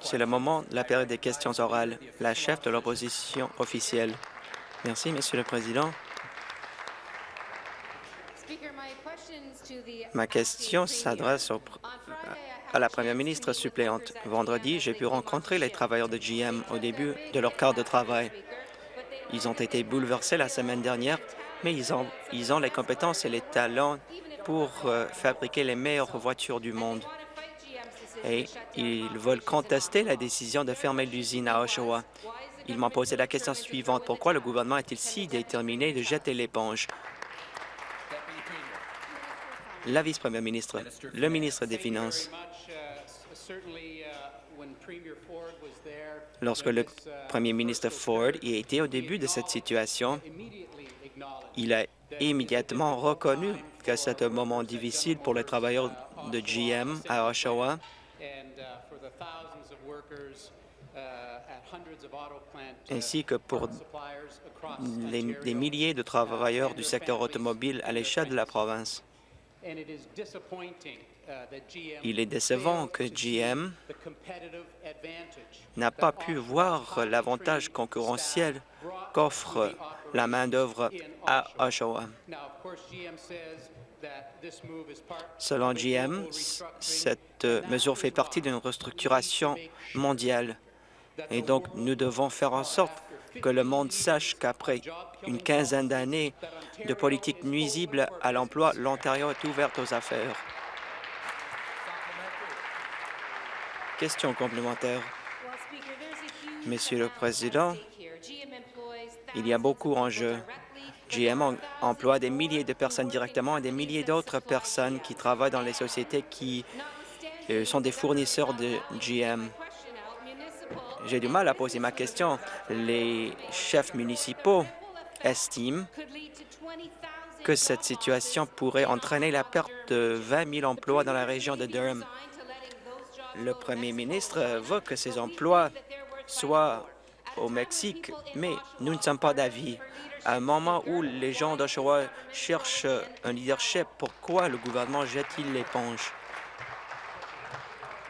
C'est le moment de la période des questions orales. La chef de l'opposition officielle. Merci, Monsieur le Président. Ma question s'adresse à la première ministre suppléante. Vendredi, j'ai pu rencontrer les travailleurs de GM au début de leur quart de travail. Ils ont été bouleversés la semaine dernière, mais ils ont, ils ont les compétences et les talents pour euh, fabriquer les meilleures voitures du monde. Et ils veulent contester la décision de fermer l'usine à Oshawa. Ils m'ont posé la question suivante. Pourquoi le gouvernement est-il si déterminé de jeter l'éponge? La vice-première ministre, le ministre des Finances. Lorsque le premier ministre Ford y était au début de cette situation, il a immédiatement reconnu que c'est un moment difficile pour les travailleurs de GM à Oshawa ainsi que pour les, milliers de travailleurs du secteur automobile à l'échelle de la province. Il est décevant que GM n'a pas pu voir l'avantage concurrentiel qu'offre la main-d'œuvre à Oshawa. Selon GM, cette mesure fait partie d'une restructuration mondiale. Et donc, nous devons faire en sorte que le monde sache qu'après une quinzaine d'années de politique nuisible à l'emploi, l'Ontario est ouverte aux affaires. Question complémentaire. Monsieur le Président, il y a beaucoup en jeu. GM emploie des milliers de personnes directement et des milliers d'autres personnes qui travaillent dans les sociétés qui euh, sont des fournisseurs de GM. J'ai du mal à poser ma question. Les chefs municipaux estiment que cette situation pourrait entraîner la perte de 20 000 emplois dans la région de Durham. Le premier ministre veut que ces emplois soient au Mexique, mais nous ne sommes pas d'avis. À un moment où les gens d'Oshawa cherchent un leadership, pourquoi le gouvernement jette-t-il l'éponge?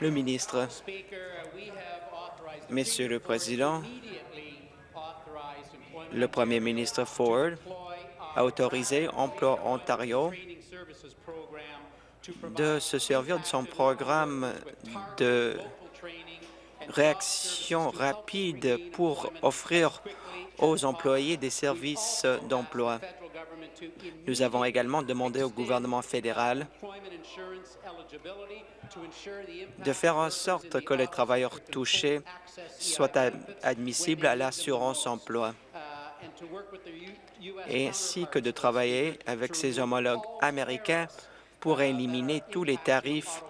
Le ministre. Monsieur le Président, le premier ministre Ford a autorisé Emploi Ontario de se servir de son programme de réaction rapide pour offrir aux employés des services d'emploi. Nous avons également demandé au gouvernement fédéral de faire en sorte que les travailleurs touchés soient admissibles à l'assurance emploi ainsi que de travailler avec ses homologues américains pour éliminer tous les tarifs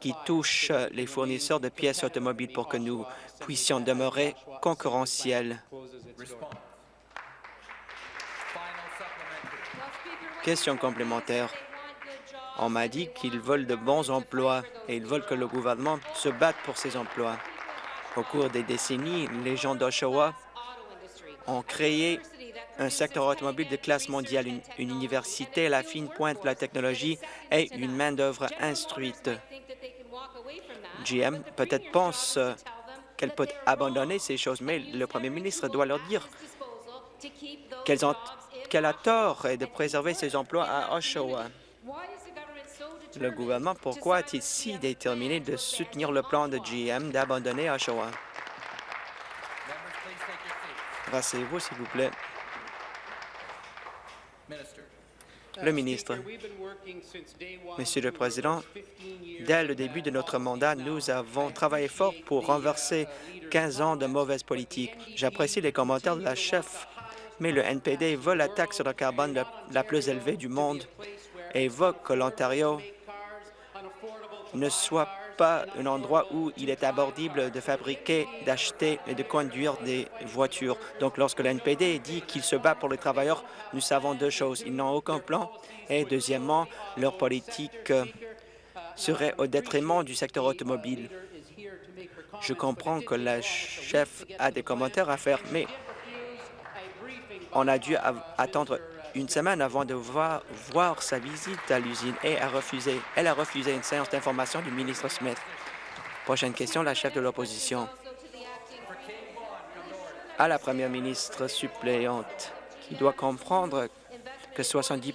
qui touchent les fournisseurs de pièces automobiles pour que nous puissions demeurer concurrentiels. Question complémentaire. On m'a dit qu'ils veulent de bons emplois et ils veulent que le gouvernement se batte pour ces emplois. Au cours des décennies, les gens d'Oshawa ont créé un secteur automobile de classe mondiale, une, université à la fine pointe de la technologie et une main-d'œuvre instruite. GM peut-être pense qu'elle peut abandonner ces choses, mais le premier ministre doit leur dire qu'elle a tort de préserver ses emplois à Oshawa. Le gouvernement, pourquoi est-il si déterminé de soutenir le plan de GM d'abandonner Oshawa? Rassez-vous, s'il vous plaît. Monsieur le Président, dès le début de notre mandat, nous avons travaillé fort pour renverser 15 ans de mauvaise politique. J'apprécie les commentaires de la chef, mais le NPD veut la taxe sur le carbone la plus élevée du monde et veut que l'Ontario ne soit pas un endroit où il est abordible de fabriquer, d'acheter et de conduire des voitures. Donc, lorsque l'NPD dit qu'il se bat pour les travailleurs, nous savons deux choses. Ils n'ont aucun plan et, deuxièmement, leur politique serait au détriment du secteur automobile. Je comprends que la chef a des commentaires à faire, mais on a dû attendre une semaine avant de voir, sa visite à l'usine et a refusé, elle a refusé une séance d'information du ministre Smith. Prochaine question, la chef de l'opposition. À la première ministre suppléante, qui doit comprendre que 70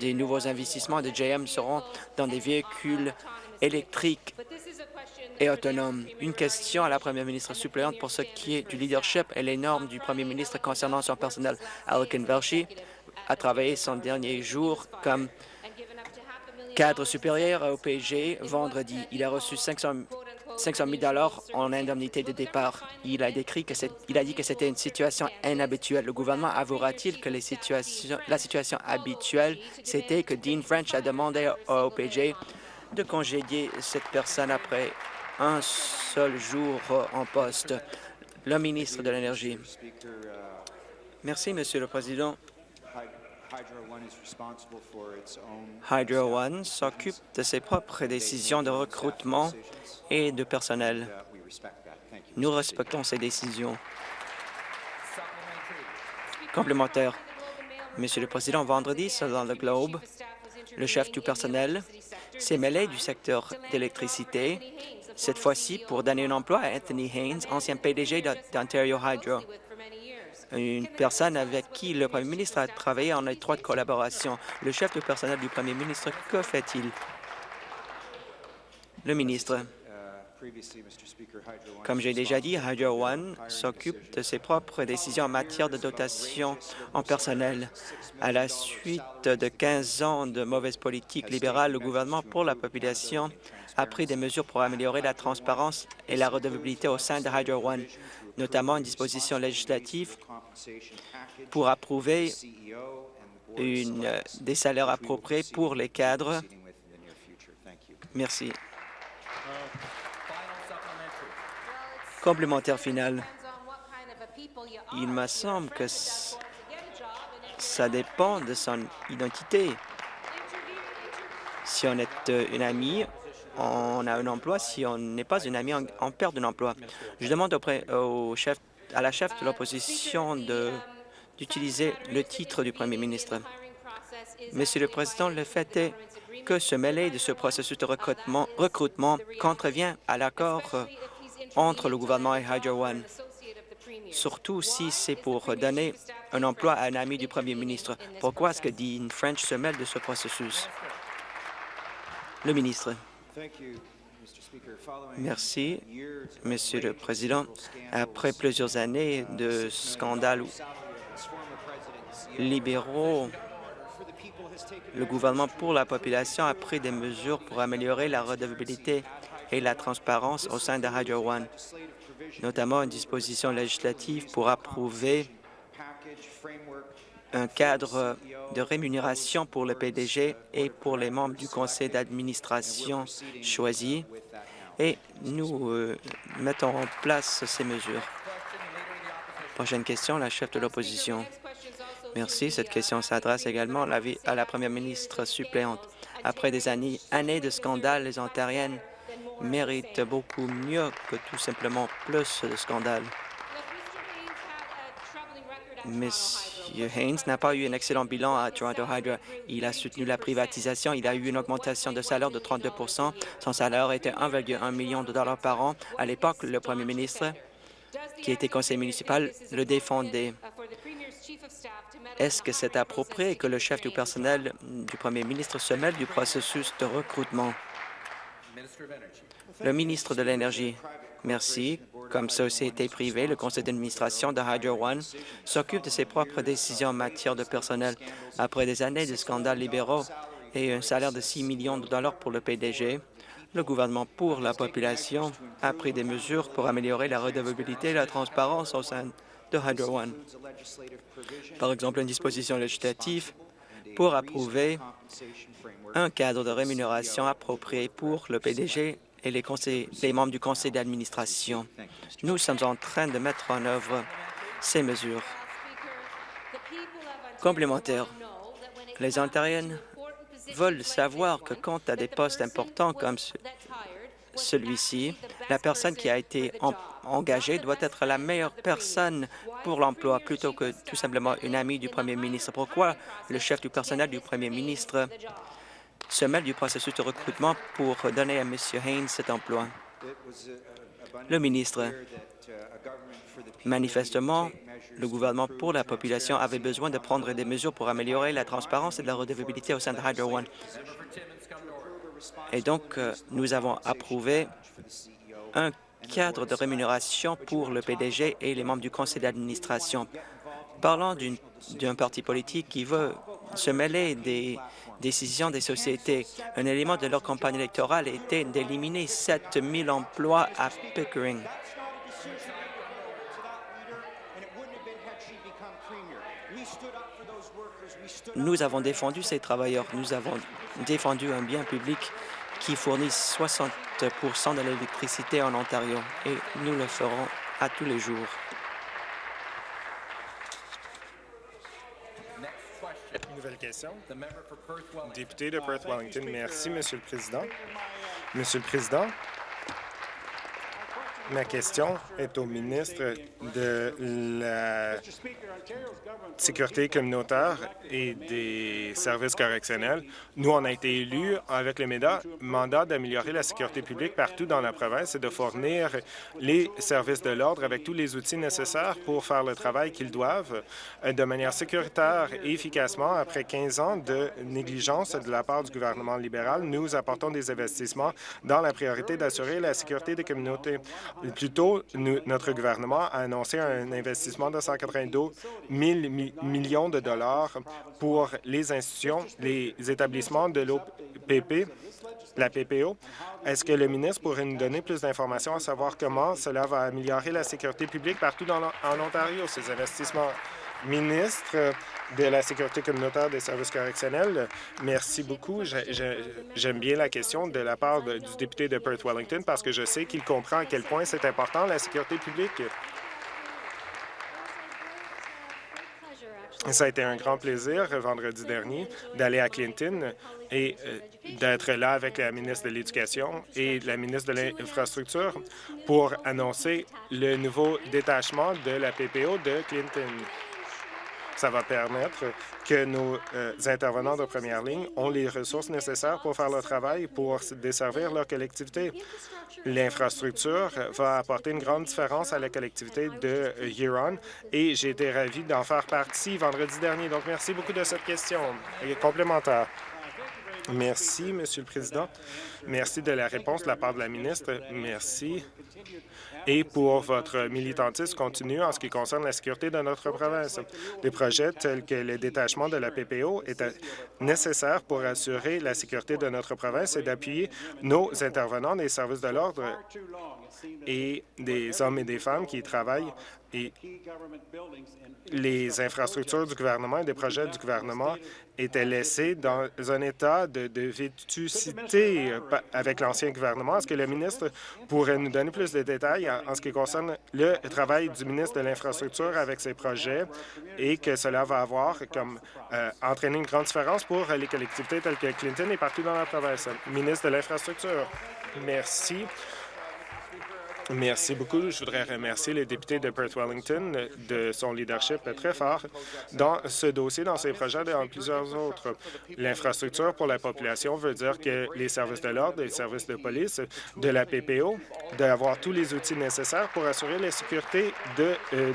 des nouveaux investissements de JM seront dans des véhicules électriques et autonomes. Une question à la première ministre suppléante pour ce qui est du leadership et les normes du premier ministre concernant son personnel. Alkin Velshi a travaillé son dernier jour comme cadre supérieur au PG vendredi. Il a reçu 500 500 000 en indemnité de départ. Il a, décrit que il a dit que c'était une situation inhabituelle. Le gouvernement avouera-t-il que la situation habituelle, c'était que Dean French a demandé au OPG de congédier cette personne après un seul jour en poste? Le ministre de l'Énergie. Merci, Monsieur le Président. Hydro One s'occupe de ses propres décisions de recrutement et de personnel. Nous respectons ces décisions. Complémentaire. Monsieur le Président, vendredi, dans le Globe, le chef du personnel s'est mêlé du secteur d'électricité, cette fois-ci pour donner un emploi à Anthony Haynes, ancien PDG d'Ontario Hydro une personne avec qui le Premier ministre a travaillé en étroite collaboration. Le chef du personnel du Premier ministre, que fait-il? Le ministre. Comme j'ai déjà dit, Hydro One s'occupe de ses propres décisions en matière de dotation en personnel. À la suite de 15 ans de mauvaise politique libérale, le gouvernement pour la population a pris des mesures pour améliorer la transparence et la redevabilité au sein de Hydro One, notamment une disposition législative pour approuver des salaires appropriés pour les cadres. Merci. Complémentaire final. Il me semble que ça dépend de son identité. Si on est euh, une amie, on a un emploi. Si on n'est pas une amie, on, perd un emploi. Je demande au chef à la chef de l'opposition d'utiliser le titre du premier ministre. Monsieur le Président, le fait est que ce mêlé de ce processus de recrutement, recrutement contrevient à l'accord entre le gouvernement et Hydro One, surtout si c'est pour donner un emploi à un ami du premier ministre. Pourquoi est-ce que Dean French se mêle de ce processus? Le ministre. Merci, Monsieur le Président. Après plusieurs années de scandales libéraux, le gouvernement pour la population a pris des mesures pour améliorer la redevabilité et la transparence au sein de Hydro One, notamment une disposition législative pour approuver un cadre de rémunération pour le PDG et pour les membres du conseil d'administration choisis et nous euh, mettons en place ces mesures. Prochaine question, la chef de l'opposition. Merci. Cette question s'adresse également à la première ministre suppléante. Après des années, années de scandales, les Ontariennes méritent beaucoup mieux que tout simplement plus de scandales. Monsieur Haynes n'a pas eu un excellent bilan à Toronto Hydro. Il a soutenu la privatisation. Il a eu une augmentation de salaire de 32% Son salaire était 1,1 million de dollars par an. À l'époque, le premier ministre, qui était conseiller municipal, le défendait. Est-ce que c'est approprié que le chef du personnel du premier ministre se mêle du processus de recrutement? Le ministre de l'Énergie. Merci. Comme société privée, le conseil d'administration de Hydro One s'occupe de ses propres décisions en matière de personnel. Après des années de scandales libéraux et un salaire de 6 millions de dollars pour le PDG, le gouvernement pour la population a pris des mesures pour améliorer la redevabilité et la transparence au sein de Hydro One. Par exemple, une disposition législative pour approuver un cadre de rémunération approprié pour le PDG et les, membres du conseil d'administration. Nous sommes en train de mettre en œuvre ces mesures. Complémentaires, les Ontariennes veulent savoir que quant à des postes importants comme celui-ci, la personne qui a été engagée doit être la meilleure personne pour l'emploi plutôt que tout simplement une amie du premier ministre. Pourquoi le chef du personnel du premier ministre se mêle du processus de recrutement pour donner à M. Haynes cet emploi. Le ministre, manifestement, le gouvernement pour la population avait besoin de prendre des mesures pour améliorer la transparence et la redevabilité au sein de Hydro One. Et donc, euh, nous avons approuvé un cadre de rémunération pour le PDG et les membres du conseil d'administration. Parlant d'un parti politique qui veut se mêler des décisions des sociétés, un élément de leur campagne électorale était d'éliminer 7 000 emplois à Pickering. Nous avons défendu ces travailleurs. Nous avons défendu un bien public qui fournit 60 de l'électricité en Ontario et nous le ferons à tous les jours. Nouvelle question. Député de Perth-Wellington. Merci, Monsieur le Président. Monsieur le Président, Ma question est au ministre de la Sécurité communautaire et des services correctionnels. Nous, on a été élus avec le mandat d'améliorer la sécurité publique partout dans la province et de fournir les services de l'ordre avec tous les outils nécessaires pour faire le travail qu'ils doivent euh, de manière sécuritaire et efficacement. Après 15 ans de négligence de la part du gouvernement libéral, nous apportons des investissements dans la priorité d'assurer la sécurité des communautés. Plus tôt, notre gouvernement a annoncé un investissement de 192 000 millions de dollars pour les institutions, les établissements de l'OPP, la PPO. Est-ce que le ministre pourrait nous donner plus d'informations à savoir comment cela va améliorer la sécurité publique partout en Ontario, ces investissements? Ministre de la Sécurité communautaire des services correctionnels, merci beaucoup. J'aime bien la question de la part du député de Perth-Wellington parce que je sais qu'il comprend à quel point c'est important, la sécurité publique. Ça a été un grand plaisir vendredi dernier d'aller à Clinton et euh, d'être là avec la ministre de l'Éducation et la ministre de l'Infrastructure pour annoncer le nouveau détachement de la PPO de Clinton. Ça va permettre que nos euh, intervenants de première ligne ont les ressources nécessaires pour faire le travail, pour desservir leur collectivité. L'infrastructure va apporter une grande différence à la collectivité de Huron et j'ai été ravi d'en faire partie vendredi dernier. Donc, merci beaucoup de cette question complémentaire. Merci, Monsieur le Président. Merci de la réponse de la part de la ministre. Merci et pour votre militantisme continu en ce qui concerne la sécurité de notre province. Des projets tels que le détachement de la PPO étaient nécessaires pour assurer la sécurité de notre province et d'appuyer nos intervenants des services de l'ordre et des hommes et des femmes qui travaillent et les infrastructures du gouvernement et des projets du gouvernement étaient laissés dans un état de, de vétusté avec l'ancien gouvernement. Est-ce que le ministre pourrait nous donner plus de détails en, ce qui concerne le travail du ministre de l'Infrastructure avec ces projets et que cela va avoir comme euh, entraîner une grande différence pour les collectivités telles que Clinton et partout dans la province? Ministre de l'Infrastructure. Merci. Merci beaucoup. Je voudrais remercier le député de Perth-Wellington de son leadership très fort dans ce dossier, dans ces projets et dans plusieurs autres. L'infrastructure pour la population veut dire que les services de l'ordre, les services de police, de la PPO, d'avoir tous les outils nécessaires pour assurer la sécurité de euh,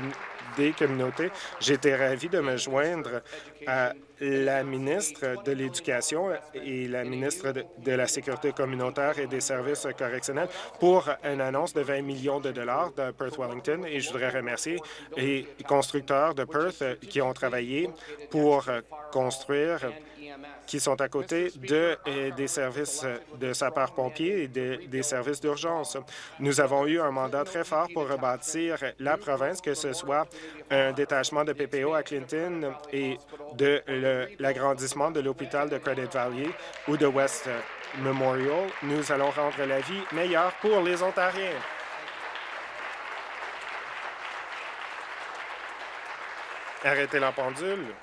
des communautés. J'étais ravi de me joindre à la ministre de l'Éducation et la ministre de la Sécurité communautaire et des services correctionnels pour une annonce de 20 millions de dollars de Perth Wellington. Et je voudrais remercier les constructeurs de Perth qui ont travaillé pour construire qui sont à côté de, des services de sapeurs-pompiers et des services d'urgence. Nous avons eu un mandat très fort pour rebâtir la province, que ce soit un détachement de PPO à Clinton et de l'agrandissement de l'hôpital de Credit Valley ou de West Memorial. Nous allons rendre la vie meilleure pour les Ontariens. Arrêtez la pendule.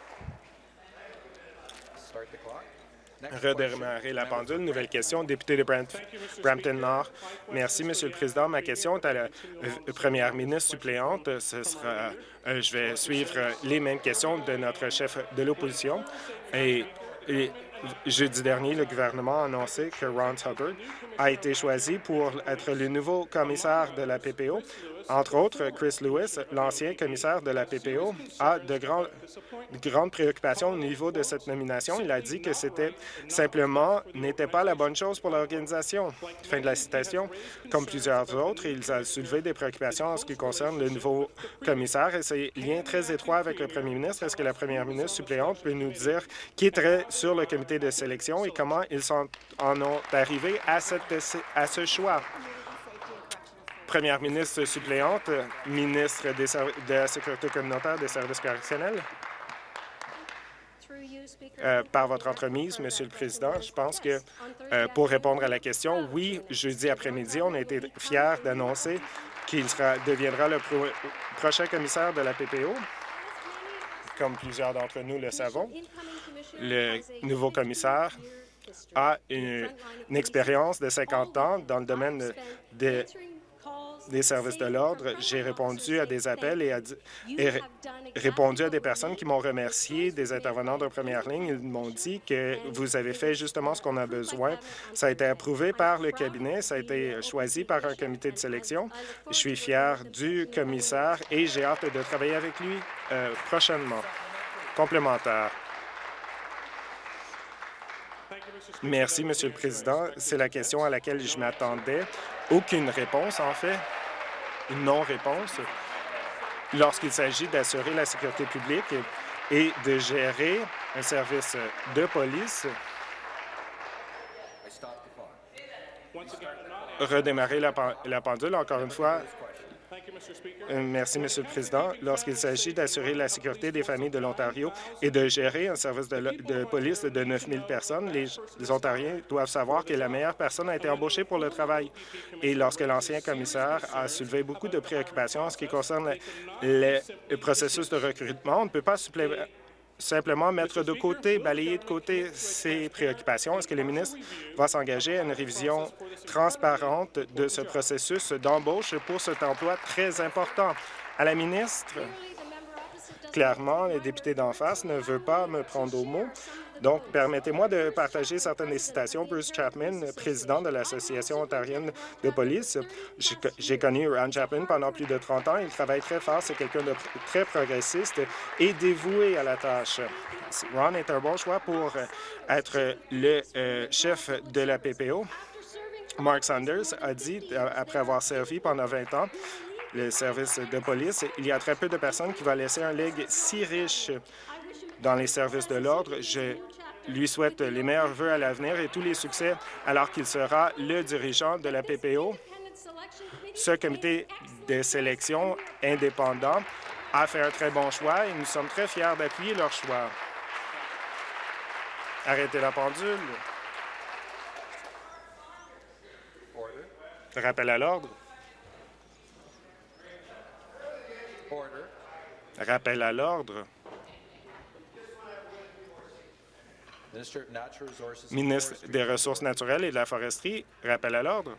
Redémarrer la pendule. Nouvelle question, député de Brampton-Nord. Merci, Monsieur le Président. Ma question est à la euh, première ministre suppléante. Ce sera, euh, je vais suivre les mêmes questions de notre chef de l'opposition. Et, jeudi dernier, le gouvernement a annoncé que Ron Hubbard a été choisi pour être le nouveau commissaire de la PPO entre autres, Chris Lewis, l'ancien commissaire de la PPO, a de, grandes préoccupations au niveau de cette nomination. Il a dit que c'était simplement n'était pas la bonne chose pour l'organisation. Fin de la citation. Comme plusieurs autres, il a soulevé des préoccupations en ce qui concerne le nouveau commissaire et ses liens très étroits avec le premier ministre. Est-ce que la première ministre suppléante peut nous dire qui est sur le comité de sélection et comment ils en ont arrivé à, cette, à ce choix? Première ministre suppléante, ministre de la Sécurité communautaire des services correctionnels. Euh, par votre entremise, Monsieur le Président, je pense que euh, pour répondre à la question, oui, jeudi après-midi, on a été fiers d'annoncer qu'il deviendra le prochain commissaire de la PPO. Comme plusieurs d'entre nous le savons, le nouveau commissaire a une, une expérience de 50 ans dans le domaine des des services de l'ordre, j'ai répondu à des appels et, répondu à des personnes qui m'ont remercié, des intervenants de première ligne. Ils m'ont dit que vous avez fait justement ce qu'on a besoin. Ça a été approuvé par le cabinet, ça a été choisi par un comité de sélection. Je suis fier du commissaire et j'ai hâte de travailler avec lui euh, prochainement. Complémentaire. Merci, Monsieur le Président. C'est la question à laquelle je m'attendais. Aucune réponse, en fait non-réponse lorsqu'il s'agit d'assurer la sécurité publique et de gérer un service de police. Redémarrer la pendule, encore une fois, merci, Monsieur le Président. Lorsqu'il s'agit d'assurer la sécurité des familles de l'Ontario et de gérer un service de, police de 9 000 personnes, les, Ontariens doivent savoir que la meilleure personne a été embauchée pour le travail. Et lorsque l'ancien commissaire a soulevé beaucoup de préoccupations en ce qui concerne le processus de recrutement, on ne peut pas simplement mettre de côté, balayer de côté ces préoccupations. Est-ce que le ministre va s'engager à une révision transparente de ce processus d'embauche pour cet emploi très important? À la ministre, clairement, le député d'en face ne veut pas me prendre au mot. Donc, permettez-moi de partager certaines des citations. Bruce Chapman, président de l'Association ontarienne de police. J'ai connu Ron Chapman pendant plus de 30 ans. Il travaille très fort. C'est quelqu'un de très progressiste et dévoué à la tâche. Ron est un bon choix pour être le euh, chef de la PPO. Mark Sanders a dit, euh, après avoir servi pendant 20 ans, le service de police, il y a très peu de personnes qui vont laisser un legs si riche dans les services de l'ordre. Je lui souhaite les meilleurs vœux à l'avenir et tous les succès alors qu'il sera le dirigeant de la PPO. Ce comité de sélection indépendant a fait un très bon choix et nous sommes très fiers d'appuyer leur choix. Arrêtez la pendule. Rappel à l'ordre. Rappel à l'ordre. Ministre des Ressources naturelles et de la foresterie, rappel à l'ordre.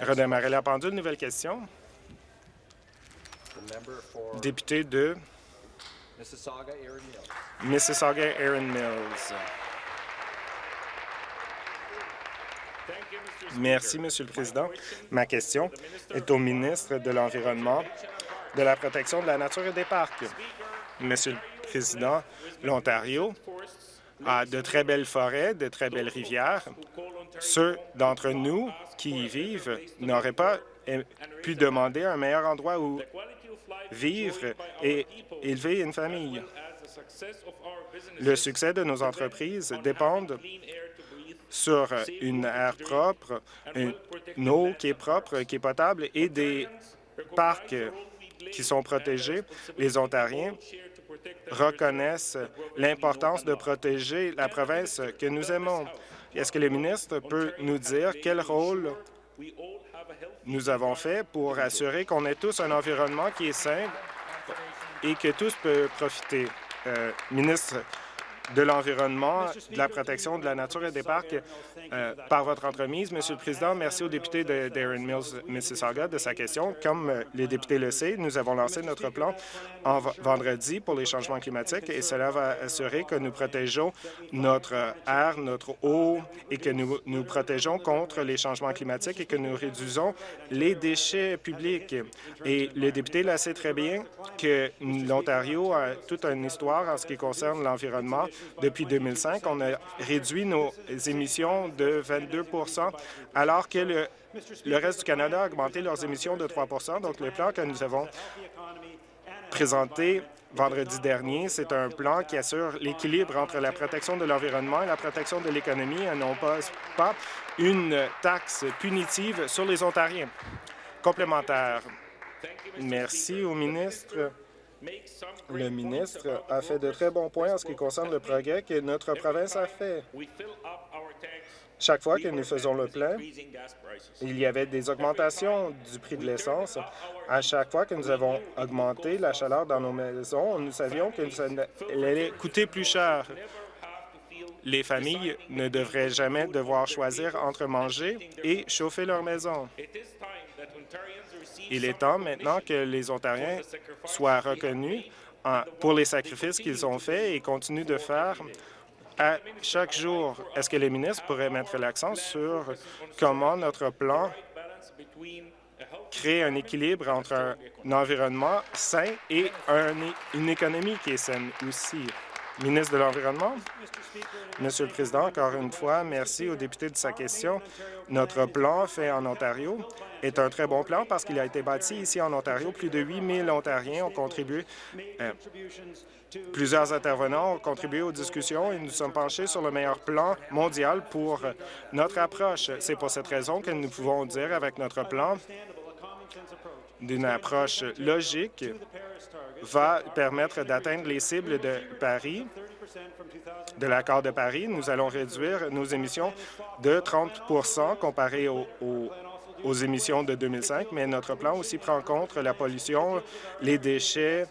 Redémarrer la pendule. Nouvelle question. Député de Mississauga-Erin Mills. Merci, Monsieur le Président. Ma question est au ministre de l'Environnement, de la protection de la nature et des parcs. Monsieur le Président, l'Ontario a de très belles forêts, de très belles rivières. Ceux d'entre nous qui y vivent n'auraient pas pu demander un meilleur endroit où vivre et élever une famille. Le succès de nos entreprises dépend sur une air propre, une eau qui est propre, qui est potable et des parcs qui sont protégés. Les Ontariens reconnaissent l'importance de protéger la province que nous aimons. Est-ce que le ministre peut nous dire quel rôle nous avons fait pour assurer qu'on ait tous un environnement qui est sain et que tous peuvent profiter? Euh, ministre de l'environnement, de la protection de la nature et des parcs? Euh, par votre entremise. Monsieur le Président, merci au député de Darren Mills, Mississauga, de sa question. Comme euh, les députés le savent, nous avons lancé notre plan en vendredi pour les changements climatiques et cela va assurer que nous protégeons notre air, notre eau et que nous nous protégeons contre les changements climatiques et que nous réduisons les déchets publics. Et le député le sait très bien que l'Ontario a toute une histoire en ce qui concerne l'environnement. Depuis 2005, on a réduit nos émissions de 22 alors que le, reste du Canada a augmenté leurs émissions de 3% Donc, le plan que nous avons présenté vendredi dernier, c'est un plan qui assure l'équilibre entre la protection de l'environnement et la protection de l'économie et non pas, pas une taxe punitive sur les Ontariens. Complémentaire. Merci au ministre. Le ministre a fait de très bons points en ce qui concerne le progrès que notre province a fait. Chaque fois que nous faisons le plein, il y avait des augmentations du prix de l'essence. À chaque fois que nous avons augmenté la chaleur dans nos maisons, nous savions que ça allait coûter plus cher. Les familles ne devraient jamais devoir choisir entre manger et chauffer leur maison. Il est temps maintenant que les Ontariens soient reconnus pour les sacrifices qu'ils ont faits et continuent de faire à chaque jour. Est-ce que les ministres pourraient mettre l'accent sur comment notre plan crée un équilibre entre un environnement sain et une économie qui est saine aussi? Ministre de l'Environnement. Monsieur le Président, encore une fois, merci au député de sa question. Notre plan fait en Ontario est un très bon plan parce qu'il a été bâti ici en Ontario. Plus de 8 000 Ontariens ont contribué. Euh, plusieurs intervenants ont contribué aux discussions et nous sommes penchés sur le meilleur plan mondial pour notre approche. C'est pour cette raison que nous pouvons dire avec notre plan d'une approche logique va permettre d'atteindre les cibles de Paris, de l'accord de Paris. Nous allons réduire nos émissions de 30 comparé aux, aux émissions de 2005, mais notre plan aussi prend en compte la pollution, les déchets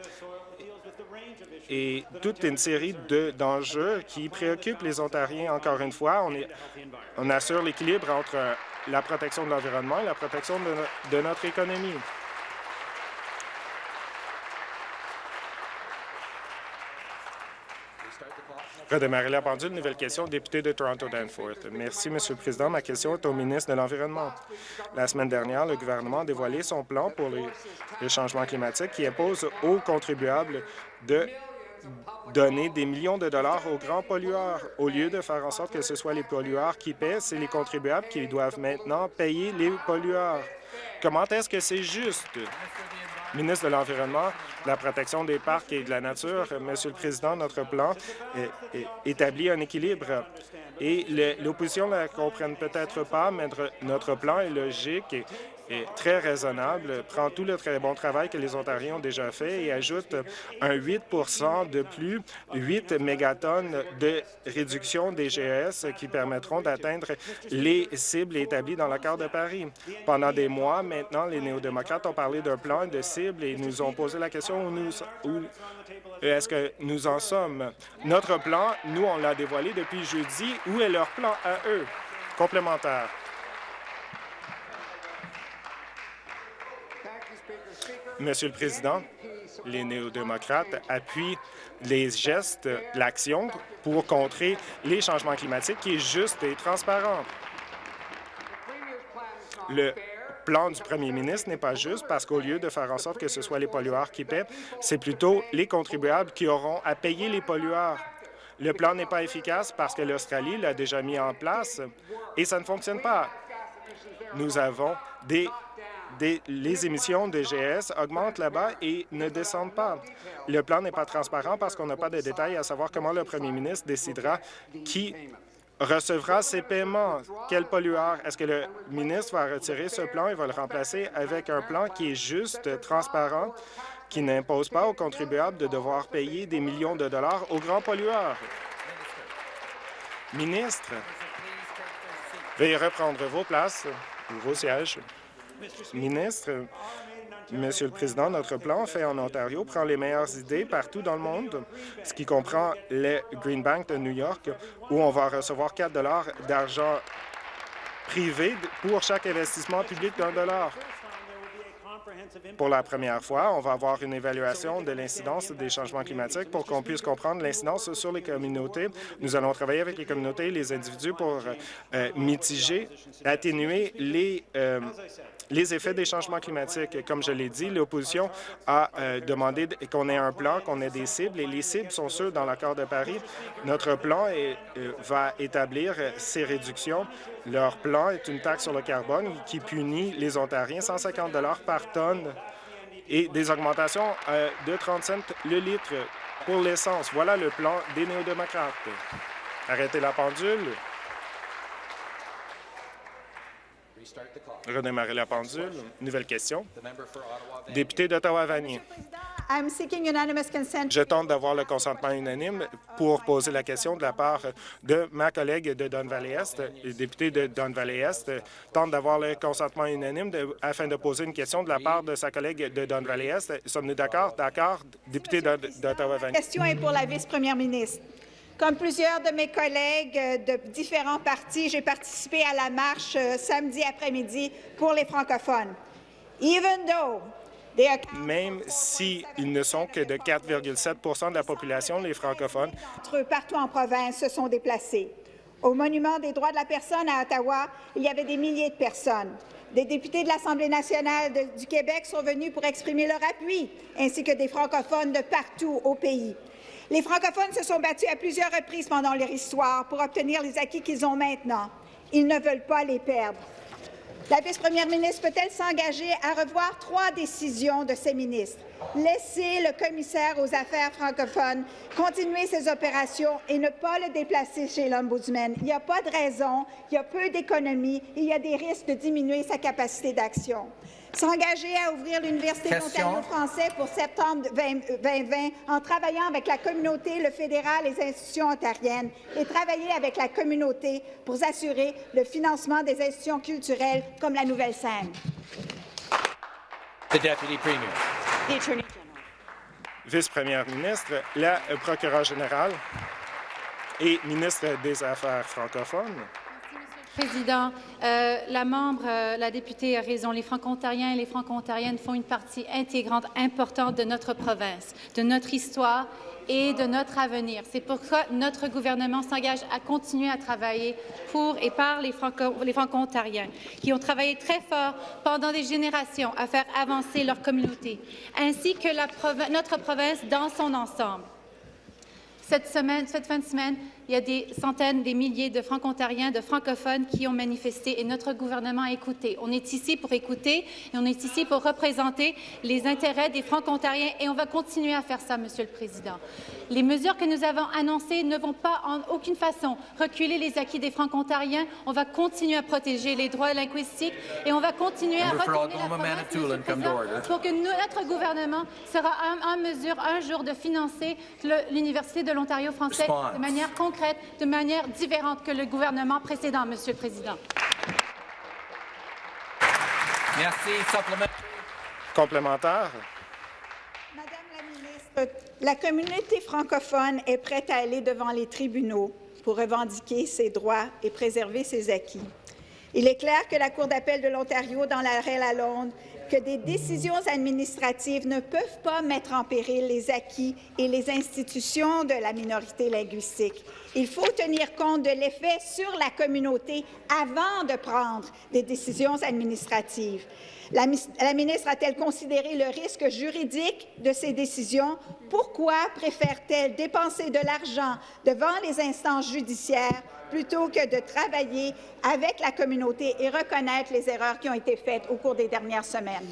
et toute une série d'enjeux qui préoccupent les Ontariens. Encore une fois, on, assure l'équilibre entre la protection de l'environnement et la protection de notre économie. Redémarrer la pendule. Nouvelle question, député de Toronto-Danforth. Merci, Monsieur le Président. Ma question est au ministre de l'Environnement. La semaine dernière, le gouvernement a dévoilé son plan pour les, les changements climatiques qui impose aux contribuables de donner des millions de dollars aux grands pollueurs. Au lieu de faire en sorte que ce soit les pollueurs qui paient, c'est les contribuables qui doivent maintenant payer les pollueurs. Comment est-ce que c'est juste? ministre de l'Environnement, de la protection des parcs et de la nature, Monsieur le Président, notre plan établit un équilibre et l'opposition ne la comprenne peut-être pas, mais notre plan est logique est très raisonnable, prend tout le très bon travail que les Ontariens ont déjà fait et ajoute un 8% de plus, 8 mégatonnes de réduction des GES qui permettront d'atteindre les cibles établies dans l'accord de Paris. Pendant des mois, maintenant, les néo-démocrates ont parlé d'un plan de cibles et nous ont posé la question où, nous, où est-ce que nous en sommes? Notre plan, nous, on l'a dévoilé depuis jeudi. Où est leur plan à eux? Complémentaire. Monsieur le Président, les néo-démocrates appuient les gestes, l'action pour contrer les changements climatiques qui est juste et transparent. Le plan du premier ministre n'est pas juste parce qu'au lieu de faire en sorte que ce soit les pollueurs qui paient, c'est plutôt les contribuables qui auront à payer les pollueurs. Le plan n'est pas efficace parce que l'Australie l'a déjà mis en place et ça ne fonctionne pas. Nous avons des les émissions de GS augmentent là-bas et ne descendent pas. Le plan n'est pas transparent parce qu'on n'a pas de détails à savoir comment le premier ministre décidera qui recevra ces paiements. Quel pollueur? Est-ce que le ministre va retirer ce plan et va le remplacer avec un plan qui est juste, transparent, qui n'impose pas aux contribuables de devoir payer des millions de dollars aux grands pollueurs? Ministre, veuillez reprendre vos places, vos sièges. Ministre, Monsieur le Président, notre plan fait en Ontario prend les meilleures idées partout dans le monde, ce qui comprend le Green Bank de New York, où on va recevoir 4 d'argent privé pour chaque investissement public d'un dollar. Pour la première fois, on va avoir une évaluation de l'incidence des changements climatiques pour qu'on puisse comprendre l'incidence sur les communautés. Nous allons travailler avec les communautés et les individus pour euh, mitiger, atténuer les, euh, les effets des changements climatiques. Comme je l'ai dit, l'opposition a euh, demandé qu'on ait un plan, qu'on ait des cibles, et les cibles sont ceux dans l'accord de Paris. Notre plan va établir ces réductions. Leur plan est une taxe sur le carbone qui punit les Ontariens 150 par tonne et des augmentations euh, de 30 cents le litre pour l'essence. Voilà le plan des néo-démocrates. Arrêtez la pendule. Redémarrer la pendule. Nouvelle question. Député d'Ottawa-Vanier. Je tente d'avoir le consentement unanime pour poser la question de la part de ma collègue de Don Valley-Est. Le député de Don Valley-Est tente d'avoir le consentement unanime afin de poser une question de la part de sa collègue de Don Valley-Est. Sommes-nous d'accord? D'accord, député d'Ottawa-Vanier. La question est pour la vice-première ministre. Comme plusieurs de mes collègues euh, de différents partis, j'ai participé à la marche euh, samedi après-midi pour les francophones. Even though même s'ils ne sont que de 4,7% de la population, les francophones. Partout en province se sont déplacés. Au Monument des droits de la personne à Ottawa, il y avait des milliers de personnes. Des députés de l'Assemblée nationale du Québec sont venus pour exprimer leur appui, ainsi que des francophones de partout au pays. Les francophones se sont battus à plusieurs reprises pendant leur histoire pour obtenir les acquis qu'ils ont maintenant. Ils ne veulent pas les perdre. La vice-première ministre peut-elle s'engager à revoir trois décisions de ses ministres? Laisser le commissaire aux affaires francophones continuer ses opérations et ne pas le déplacer chez l'Ombudsman. Il n'y a pas de raison, il y a peu d'économies et il y a des risques de diminuer sa capacité d'action s'engager à ouvrir l'Université d'Ontario français pour septembre 2020 en travaillant avec la communauté, le fédéral et les institutions ontariennes et travailler avec la communauté pour assurer le financement des institutions culturelles comme la Nouvelle-Scène. Vice-première ministre, la procureure générale et ministre des Affaires francophones. Président, euh, la membre, euh, la députée a raison. Les Franco-Ontariens et les Franco-Ontariennes font une partie intégrante importante de notre province, de notre histoire et de notre avenir. C'est pourquoi notre gouvernement s'engage à continuer à travailler pour et par les Franco-Ontariens, qui ont travaillé très fort pendant des générations à faire avancer leur communauté, ainsi que notre province dans son ensemble. Cette, semaine, cette fin de semaine, il y a des centaines, des milliers de franco-ontariens, de francophones qui ont manifesté et notre gouvernement a écouté. On est ici pour écouter et on est ici pour représenter les intérêts des franco-ontariens et on va continuer à faire ça, Monsieur le Président. Les mesures que nous avons annoncées ne vont pas en aucune façon reculer les acquis des franco-ontariens. On va continuer à protéger les droits linguistiques et on va continuer à retenir la pour que notre gouvernement sera en, mesure un jour de financer l'Université de l'Ontario français de manière concrète de manière différente que le gouvernement précédent, Monsieur le Président. Merci. Complémentaire. Madame la ministre, la communauté francophone est prête à aller devant les tribunaux pour revendiquer ses droits et préserver ses acquis. Il est clair que la Cour d'appel de l'Ontario, dans l'arrêt Lalonde, que des décisions administratives ne peuvent pas mettre en péril les acquis et les institutions de la minorité linguistique. Il faut tenir compte de l'effet sur la communauté avant de prendre des décisions administratives. La, ministre a-t-elle considéré le risque juridique de ces décisions? Pourquoi préfère-t-elle dépenser de l'argent devant les instances judiciaires plutôt que de travailler avec la communauté et reconnaître les erreurs qui ont été faites au cours des dernières semaines?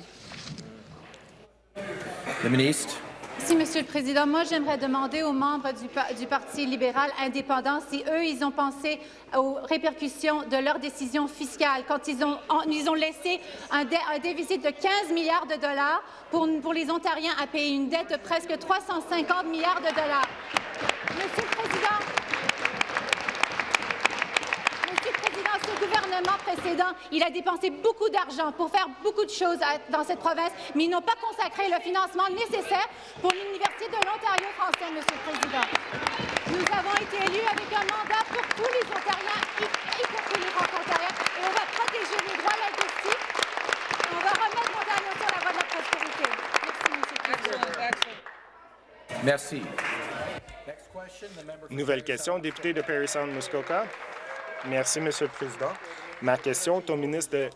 Le ministre. Merci, Monsieur le Président. Moi, j'aimerais demander aux membres du, Parti libéral indépendant si eux, ils ont pensé aux répercussions de leurs décisions fiscales quand ils ont, ils ont laissé un, déficit de 15 milliards de dollars pour, pour les Ontariens à payer une dette de presque 350 milliards de dollars. Monsieur le Président, ce gouvernement précédent, il a dépensé beaucoup d'argent pour faire beaucoup de choses dans cette province, mais ils n'ont pas consacré le financement nécessaire pour l'Université de l'Ontario français, Monsieur le Président. Nous avons été élus avec un mandat pour tous les Ontariens, y compris les Franco-Ontariens, et on va protéger les droits linguistiques. On va remettre l'Ontario sur la voie de la prospérité. Merci, Monsieur le Président. Merci. Nouvelle question, député de Perry Sound Muskoka. Merci, Monsieur le Président. Ma question est au ministre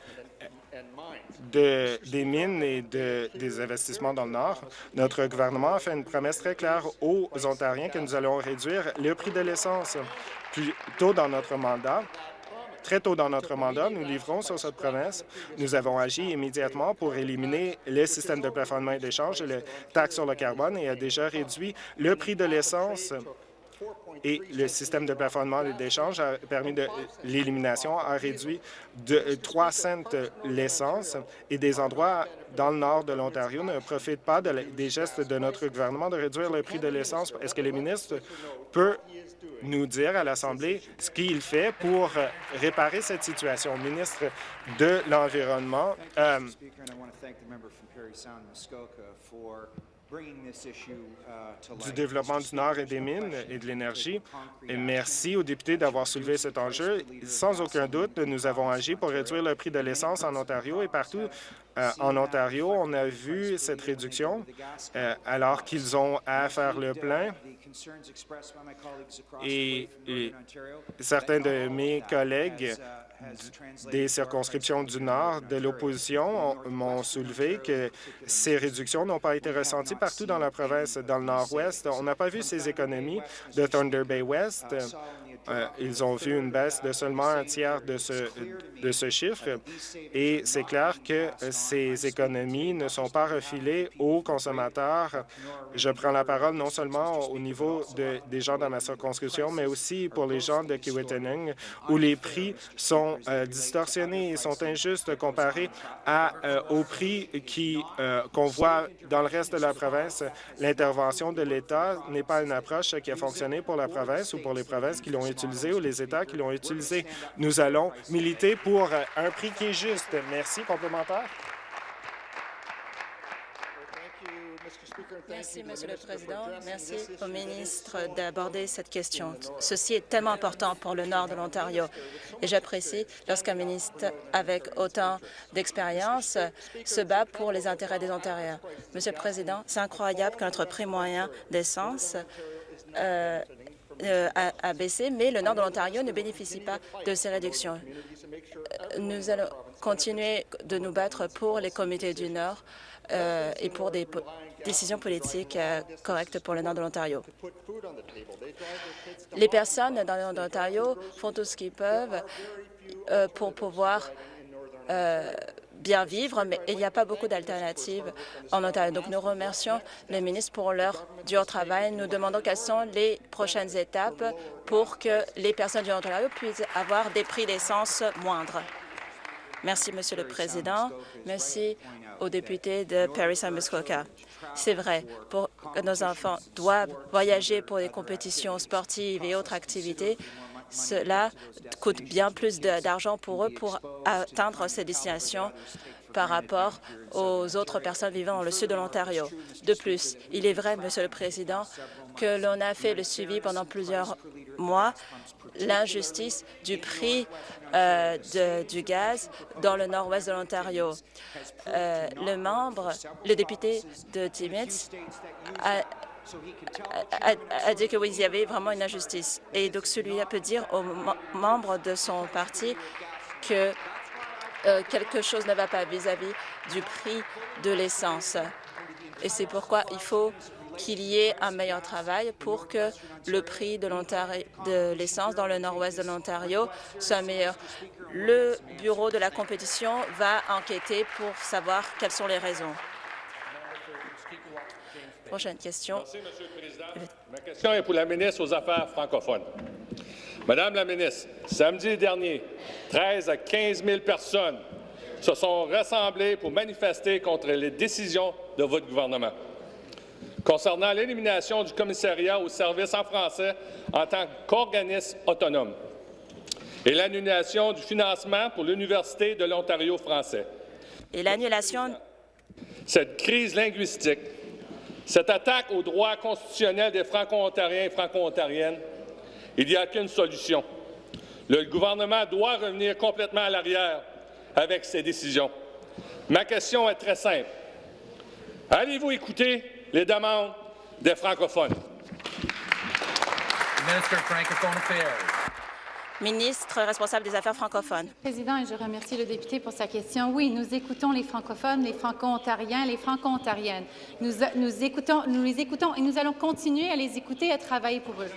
de, des Mines et des Investissements dans le Nord. Notre gouvernement a fait une promesse très claire aux Ontariens que nous allons réduire le prix de l'essence plus tôt dans notre mandat. Très tôt dans notre mandat, nous livrons sur cette promesse. Nous avons agi immédiatement pour éliminer le système de plafonnement et d'échange et le taxe sur le carbone et a déjà réduit le prix de l'essence et le système de plafonnement et d'échange a permis de l'élimination, a réduit de 3 cents l'essence et des endroits dans le nord de l'Ontario ne profitent pas des gestes de notre gouvernement de réduire le prix de l'essence. Est-ce que les ministres peuvent nous dire à l'Assemblée ce qu'il fait pour réparer cette situation? Ministre de l'Environnement, euh, du développement du Nord et des mines et de l'énergie. Merci aux députés d'avoir soulevé cet enjeu. Sans aucun doute, nous avons agi pour réduire le prix de l'essence en Ontario et partout euh, en Ontario, on a vu cette réduction euh, alors qu'ils ont à faire le plein. Et, certains de mes collègues des circonscriptions du Nord de l'opposition m'ont soulevé que ces réductions n'ont pas été ressenties partout dans la province. Dans le Nord-Ouest, on n'a pas vu ces économies de Thunder Bay West. Euh, ils ont vu une baisse de seulement un tiers de ce, de ce chiffre et c'est clair que ces économies ne sont pas refilées aux consommateurs. Je prends la parole non seulement au niveau de, des gens dans ma circonscription, mais aussi pour les gens de Kiwetanning, où les prix sont euh, distorsionnés et sont injustes comparés à, euh, aux prix qu'on voit dans le reste de la province. L'intervention de l'État n'est pas une approche qui a fonctionné pour la province ou pour les provinces qui l'ont ou les États qui l'ont utilisé. Nous allons militer pour un prix qui est juste. Merci. Complémentaire? Merci, Monsieur le Président. Merci au ministre d'aborder cette question. Ceci est tellement important pour le nord de l'Ontario et j'apprécie lorsqu'un ministre avec autant d'expérience se bat pour les intérêts des Ontariens. Monsieur le Président, c'est incroyable que notre prix moyen d'essence euh, euh, a, baissé, mais le nord de l'Ontario ne bénéficie pas de ces réductions. Euh, nous allons continuer de nous battre pour les comités du Nord euh, et pour des décisions politiques correctes pour le nord de l'Ontario. Les personnes dans le nord de l'Ontario font tout ce qu'ils peuvent pour pouvoir bien vivre, mais il n'y a pas beaucoup d'alternatives en Ontario. Donc, nous remercions les ministres pour leur dur travail. Nous demandons quelles sont les prochaines étapes pour que les personnes du Ontario puissent avoir des prix d'essence moindres. Merci, Monsieur le Président. Merci aux députés de Paris saint. C'est vrai, pour que nos enfants doivent voyager pour des compétitions sportives et autres activités, cela coûte bien plus d'argent pour eux pour atteindre ces destinations par rapport aux autres personnes vivant dans le sud de l'Ontario. De plus, il est vrai, Monsieur le Président, que l'on a fait le suivi pendant plusieurs mois l'injustice du prix euh, du gaz dans le nord-ouest de l'Ontario. Euh, le membre, le député de Timmins a a, dit que oui, il y avait vraiment une injustice. Et donc celui-là peut dire aux membres de son parti que euh, quelque chose ne va pas vis-à-vis du prix de l'essence. Et c'est pourquoi il faut qu'il y ait un meilleur travail pour que le prix de l'essence dans le nord-ouest de l'Ontario soit meilleur. Le bureau de la compétition va enquêter pour savoir quelles sont les raisons. Prochaine question. Merci, Monsieur le Président. Ma question est pour la ministre aux Affaires francophones. Madame la ministre, samedi dernier, 13 à 15 000 personnes se sont rassemblées pour manifester contre les décisions de votre gouvernement. Concernant l'élimination du commissariat au service en français en tant qu'organisme autonome, et l'annulation du financement pour l'Université de l'Ontario français. Et l'annulation Cette crise linguistique, cette attaque aux droits constitutionnels des Franco-Ontariens et Franco-Ontariennes, il n'y a qu'une solution. Le gouvernement doit revenir complètement à l'arrière avec ses décisions. Ma question est très simple. Allez-vous écouter les demandes des francophones? Ministre responsable des Affaires francophones. Président, je remercie le député pour sa question. Oui, nous écoutons les francophones, les franco-ontariens, les franco-ontariennes. Nous, nous, écoutons, nous les écoutons et nous allons continuer à les écouter et à travailler pour eux.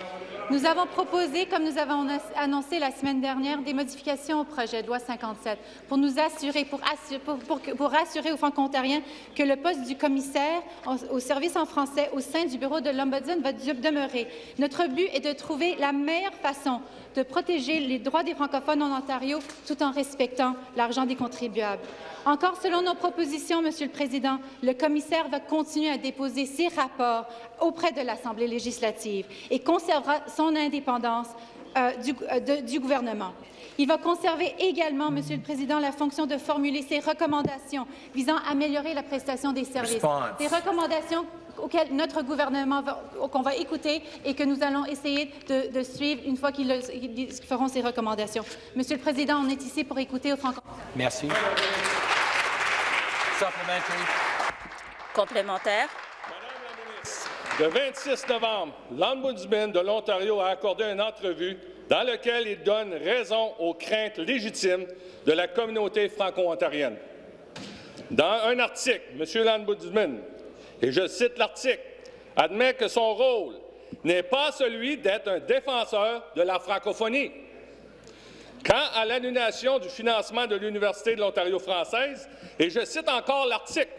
Nous avons proposé, comme nous avons annoncé la semaine dernière, des modifications au projet de loi 57 pour nous assurer, pour, assurer, pour, assurer aux franco-ontariens que le poste du commissaire au service en français au sein du bureau de l'Ombudsman va demeurer. Notre but est de trouver la meilleure façon de protéger les droits des francophones en Ontario tout en respectant l'argent des contribuables. Encore selon nos propositions, Monsieur le Président, le commissaire va continuer à déposer ses rapports auprès de l'Assemblée législative et conservera son indépendance euh, du, euh, de, du gouvernement. Il va conserver également, Monsieur le Président, la fonction de formuler ses recommandations visant à améliorer la prestation des services. Response. Des recommandations auxquelles notre gouvernement va, qu'on va écouter et que nous allons essayer de, de suivre une fois qu'ils qu feront ces recommandations. Monsieur le Président, on est ici pour écouter aux Merci. Complémentaire. Le 26 novembre, l'Ombudsman de l'Ontario a accordé une entrevue dans laquelle il donne raison aux craintes légitimes de la communauté franco-ontarienne. Dans un article, M. l'Ombudsman, et je cite l'article, admet que son rôle n'est pas celui d'être un défenseur de la francophonie. Quant à l'annulation du financement de l'Université de l'Ontario française, et je cite encore l'article,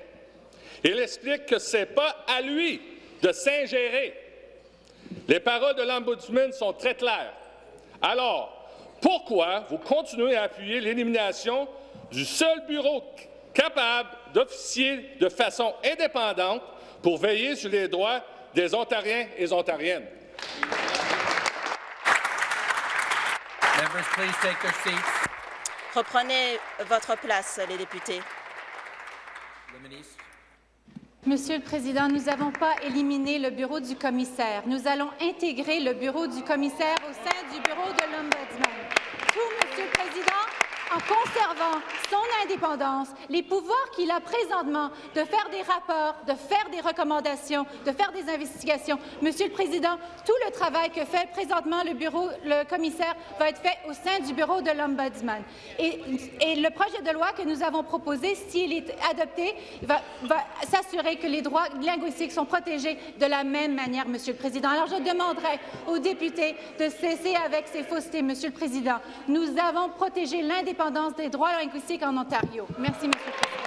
il explique que ce n'est pas à lui de s'ingérer. Les paroles de l'Ombudsman sont très claires. Alors, pourquoi vous continuez à appuyer l'élimination du seul bureau capable d'officier de façon indépendante pour veiller sur les droits des Ontariens et Ontariennes? Reprenez votre place, les députés. Le ministre. Monsieur le Président, nous n'avons pas éliminé le bureau du commissaire. Nous allons intégrer le bureau du commissaire au sein du bureau de l'Ombudsman. Tout, Monsieur le Président, en conservant son indépendance, les pouvoirs qu'il a présentement de faire des rapports, de faire des recommandations, de faire des investigations. Monsieur le Président, tout le travail que fait présentement le bureau, le commissaire, va être fait au sein du bureau de l'Ombudsman. Et, le projet de loi que nous avons proposé, s'il est adopté, va s'assurer que les droits linguistiques sont protégés de la même manière, Monsieur le Président. Alors, je demanderai aux députés de cesser avec ces faussetés, Monsieur le Président. Nous avons protégé l'indépendance des droits linguistiques en Ontario. Merci, M. le Président.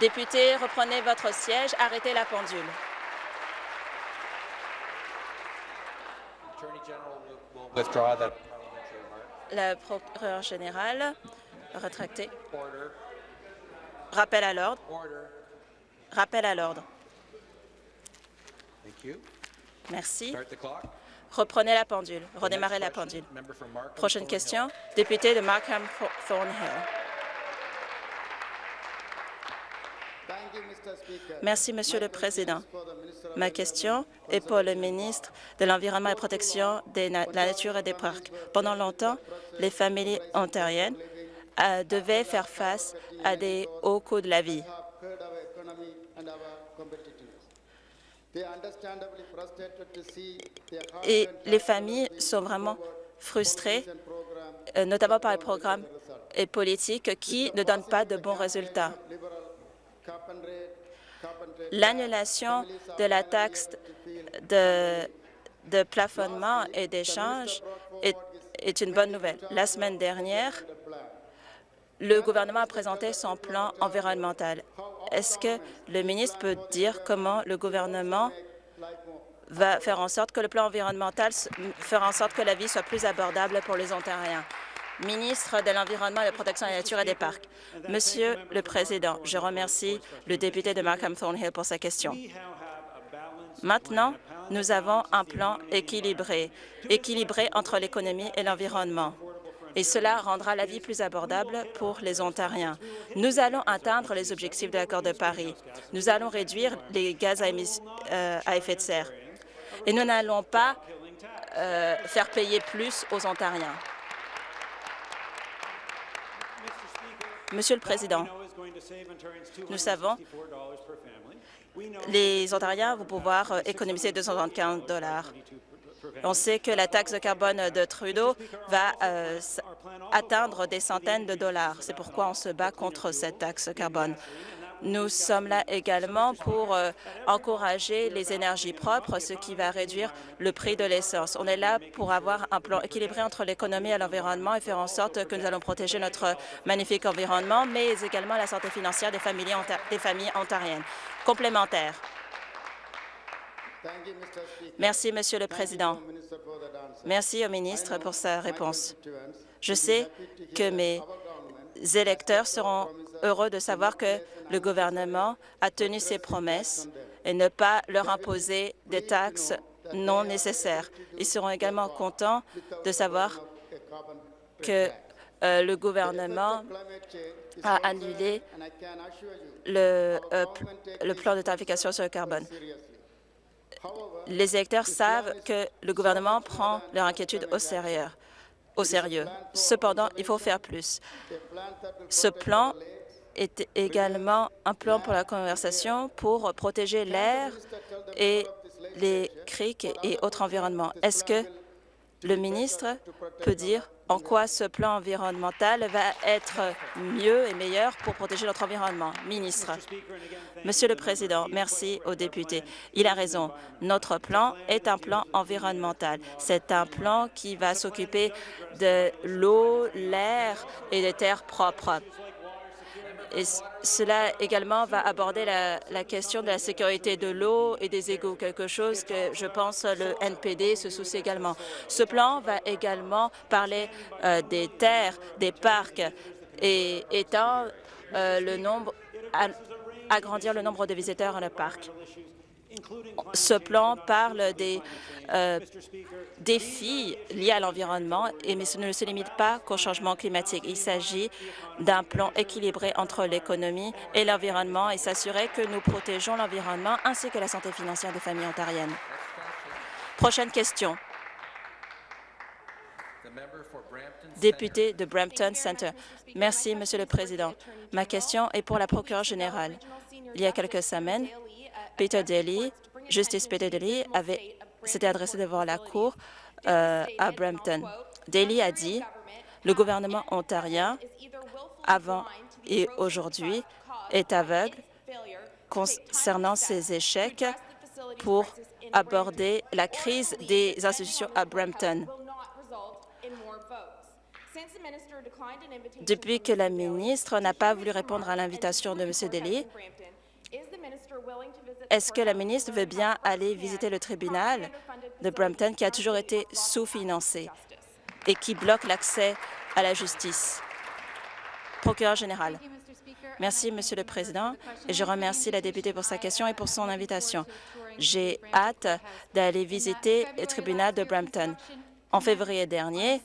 Députés, reprenez votre siège. Arrêtez la pendule. Attorney General will, will withdraw that parliamentary remark. Le procureur général, retracté. Order. Rappel à l'ordre. Rappel à l'ordre. Merci. Reprenez la pendule. Redémarrez la pendule. Prochaine question. Député de Markham Thornhill. Merci, Monsieur le Président. Ma question est pour le ministre de l'Environnement et protection de la nature et des parcs. Pendant longtemps, les familles ontariennes euh, devaient faire face à des hauts coûts de la vie. Et les familles sont vraiment frustrées, euh, notamment par les programmes et politiques qui ne donnent pas de bons résultats. L'annulation de la taxe de, de plafonnement et d'échange est, est une bonne nouvelle. La semaine dernière, le gouvernement a présenté son plan environnemental. Est-ce que le ministre peut dire comment le gouvernement va faire en sorte que le plan environnemental fera en sorte que la vie soit plus abordable pour les Ontariens? Ministre de l'Environnement, de la Protection de la Nature et des Parcs. Monsieur le Président, je remercie le député de Markham Thornhill pour sa question. Maintenant, nous avons un plan équilibré, équilibré entre l'économie et l'environnement et cela rendra la vie plus abordable pour les Ontariens. Nous allons atteindre les objectifs de l'accord de Paris. Nous allons réduire les gaz à, euh, effet de serre. Et nous n'allons pas euh, faire payer plus aux Ontariens. Monsieur le Président, nous savons les Ontariens vont pouvoir euh, économiser 275 dollars. On sait que la taxe de carbone de Trudeau va euh, atteindre des centaines de dollars. C'est pourquoi on se bat contre cette taxe carbone. Nous sommes là également pour euh, encourager les énergies propres, ce qui va réduire le prix de l'essence. On est là pour avoir un plan équilibré entre l'économie et l'environnement et faire en sorte que nous allons protéger notre magnifique environnement, mais également la santé financière des familles, des familles ontariennes. Complémentaire. Merci, Monsieur le Président. Merci au ministre pour sa réponse. Je sais que mes électeurs seront heureux de savoir que le gouvernement a tenu ses promesses et ne pas leur imposer des taxes non nécessaires. Ils seront également contents de savoir que euh, le gouvernement a annulé le, euh, le plan de tarification sur le carbone les électeurs savent que le gouvernement prend leur inquiétude au sérieux. Cependant, il faut faire plus. Ce plan est également un plan pour la conversation pour protéger l'air et les criques et autres environnements. Est-ce que le ministre peut dire en quoi ce plan environnemental va être mieux et meilleur pour protéger notre environnement. Ministre. Monsieur le Président, merci aux députés. Il a raison. Notre plan est un plan environnemental. C'est un plan qui va s'occuper de l'eau, l'air et des terres propres. Et cela également va aborder la, question de la sécurité de l'eau et des égouts, quelque chose que je pense le NPD se soucie également. Ce plan va également parler euh, des terres, des parcs et étant euh, le nombre, agrandir le nombre de visiteurs dans le parc. Ce plan parle des euh, défis liés à l'environnement, mais ce ne se limite pas qu'au changement climatique. Il s'agit d'un plan équilibré entre l'économie et l'environnement et s'assurer que nous protégeons l'environnement ainsi que la santé financière des familles ontariennes. Prochaine question. Député de Brampton Center. Merci, Monsieur le Président. Ma question est pour la procureure générale. Il y a quelques semaines, Peter Daly, Justice Peter Daly, s'était adressé devant la Cour euh, à Brampton. Daly a dit le gouvernement ontarien, avant et aujourd'hui, est aveugle concernant ses échecs pour aborder la crise des institutions à Brampton. Depuis que la ministre n'a pas voulu répondre à l'invitation de M. Daly, est-ce que la ministre veut bien aller visiter le tribunal de Brampton qui a toujours été sous-financé et qui bloque l'accès à la justice? Procureur général. Merci, Monsieur le Président, et je remercie la députée pour sa question et pour son invitation. J'ai hâte d'aller visiter le tribunal de Brampton. En février dernier,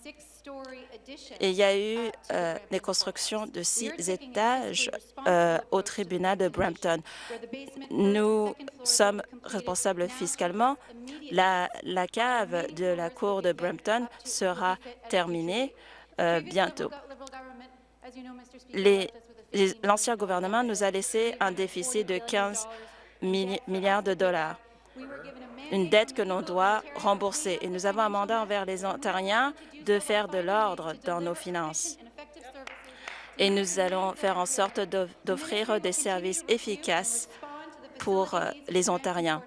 il y a eu euh, des constructions de six étages euh, au tribunal de Brampton. Nous sommes responsables fiscalement. La, cave de la cour de Brampton sera terminée euh, bientôt. L'ancien gouvernement nous a laissé un déficit de 15 milliards de dollars une dette que l'on doit rembourser. Et nous avons un mandat envers les Ontariens de faire de l'ordre dans nos finances. Et nous allons faire en sorte d'offrir des services efficaces pour euh, les Ontariens.